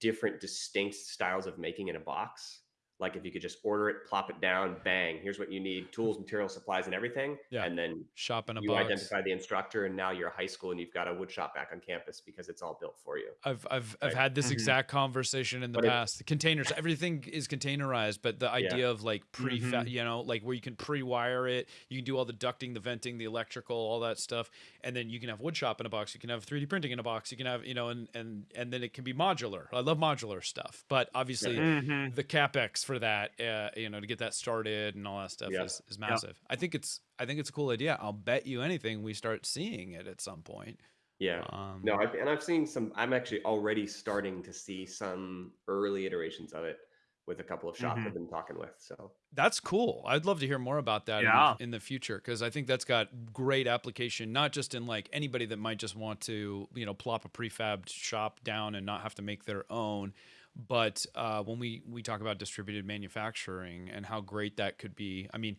different distinct styles of making in a box like if you could just order it, plop it down, bang, here's what you need, tools, material, supplies, and everything. Yeah. And then shop in a you box. identify the instructor and now you're a high school and you've got a wood shop back on campus because it's all built for you. I've I've right? I've had this mm-hmm. exact conversation in the but past. It, the containers, everything is containerized, but the idea yeah. of like pre mm-hmm. you know, like where you can pre-wire it, you can do all the ducting, the venting, the electrical, all that stuff. And then you can have wood shop in a box, you can have 3D printing in a box, you can have, you know, and and and then it can be modular. I love modular stuff, but obviously mm-hmm. the capex for that uh, you know to get that started and all that stuff yeah. is, is massive yeah. i think it's i think it's a cool idea i'll bet you anything we start seeing it at some point yeah um, no I've, and i've seen some i'm actually already starting to see some early iterations of it with a couple of shops mm-hmm. I've been talking with. So that's cool. I'd love to hear more about that yeah. in, the, in the future because I think that's got great application, not just in like anybody that might just want to, you know, plop a prefab shop down and not have to make their own, But uh, when we we talk about distributed manufacturing and how great that could be, I mean,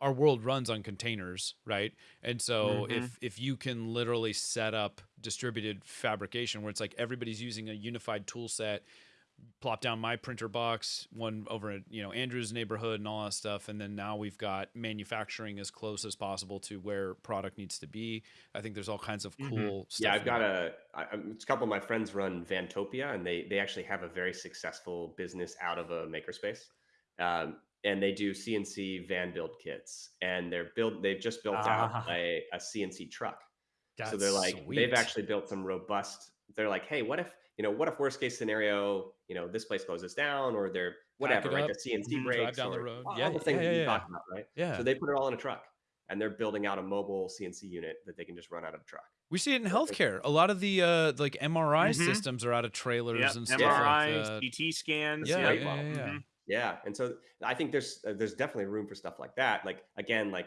our world runs on containers, right? And so mm-hmm. if if you can literally set up distributed fabrication where it's like everybody's using a unified tool set, plop down my printer box, one over at you know Andrew's neighborhood and all that stuff, and then now we've got manufacturing as close as possible to where product needs to be. I think there's all kinds of mm-hmm. cool mm-hmm. stuff. Yeah, I've got a, I, a couple of my friends run Vantopia, and they they actually have a very successful business out of a makerspace. Um, and they do CNC van build kits, and they're build. They've just built out ah. a, a CNC truck. That's so they're like sweet. they've actually built some robust. They're like, hey, what if you know, what if worst case scenario, you know, this place closes down or they're whatever, right? The CNC mm-hmm, breaks down or, the road. All yeah, the things yeah, yeah, you talked about, right? Yeah. So they put it all in a truck and they're building out a mobile CNC unit that they can just run out of a truck. We see it in healthcare. A lot of the uh, like MRI mm-hmm. systems are out of trailers yep. and stuff. MRI, like CT scans. Yeah, yeah, yeah, yeah. Mm-hmm. yeah. And so I think there's uh, there's definitely room for stuff like that. Like again, like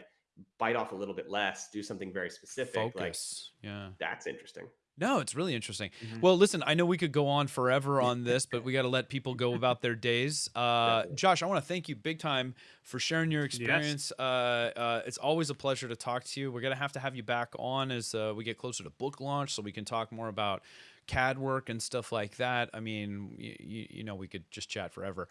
bite off a little bit less, do something very specific. Focus. Like, yeah. That's interesting. No, it's really interesting. Mm-hmm. Well, listen, I know we could go on forever on this, but we got to let people go about their days. Uh, Josh, I want to thank you big time for sharing your experience. Yes. Uh, uh, it's always a pleasure to talk to you. We're gonna have to have you back on as uh, we get closer to book launch, so we can talk more about CAD work and stuff like that. I mean, you, you know, we could just chat forever.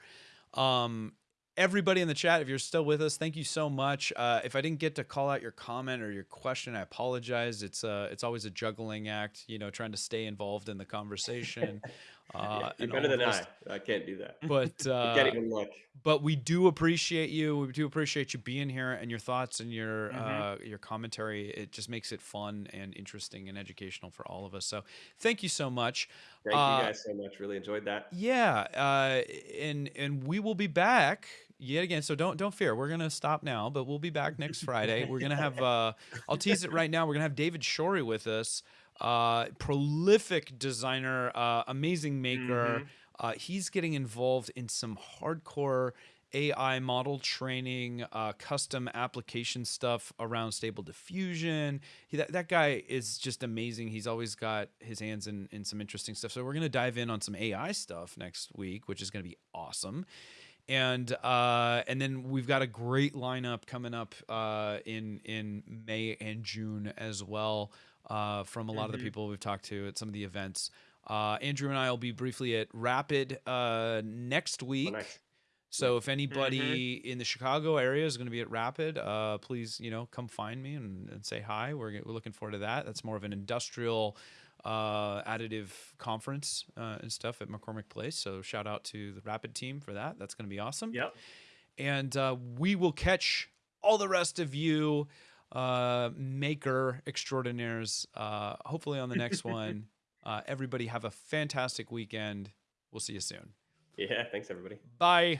Um, everybody in the chat, if you're still with us, thank you so much. Uh, if I didn't get to call out your comment or your question, I apologize. It's uh, it's always a juggling act, you know, trying to stay involved in the conversation. Uh, you're better than I. I can't do that. But uh, can't even look. But we do appreciate you. We do appreciate you being here and your thoughts and your mm-hmm. uh, your commentary. It just makes it fun and interesting and educational for all of us. So thank you so much. Thank uh, you guys so much. Really enjoyed that. Yeah, uh, and and we will be back yet again. So don't don't fear. We're gonna stop now, but we'll be back next Friday. We're gonna have. Uh, I'll tease it right now. We're gonna have David Shorey with us uh, prolific designer, uh, amazing maker. Mm-hmm. Uh, he's getting involved in some hardcore AI model training, uh, custom application stuff around stable diffusion. He, that, that guy is just amazing. He's always got his hands in, in some interesting stuff. So we're going to dive in on some AI stuff next week, which is going to be awesome. And uh, and then we've got a great lineup coming up uh, in in May and June as well uh, from a lot mm-hmm. of the mm-hmm. people we've talked to at some of the events. Uh, Andrew and I will be briefly at Rapid uh, next week. Oh, nice. So if anybody mm-hmm. in the Chicago area is going to be at Rapid, uh, please you know come find me and, and, say hi. We're we're looking forward to that. That's more of an industrial uh, additive conference uh, and stuff at McCormick Place. So shout out to the Rapid team for that. That's going to be awesome. Yep. And uh, we will catch all the rest of you uh, maker extraordinaires. Uh, hopefully on the next one. Uh, everybody have a fantastic weekend. We'll see you soon. Yeah, thanks everybody. Bye.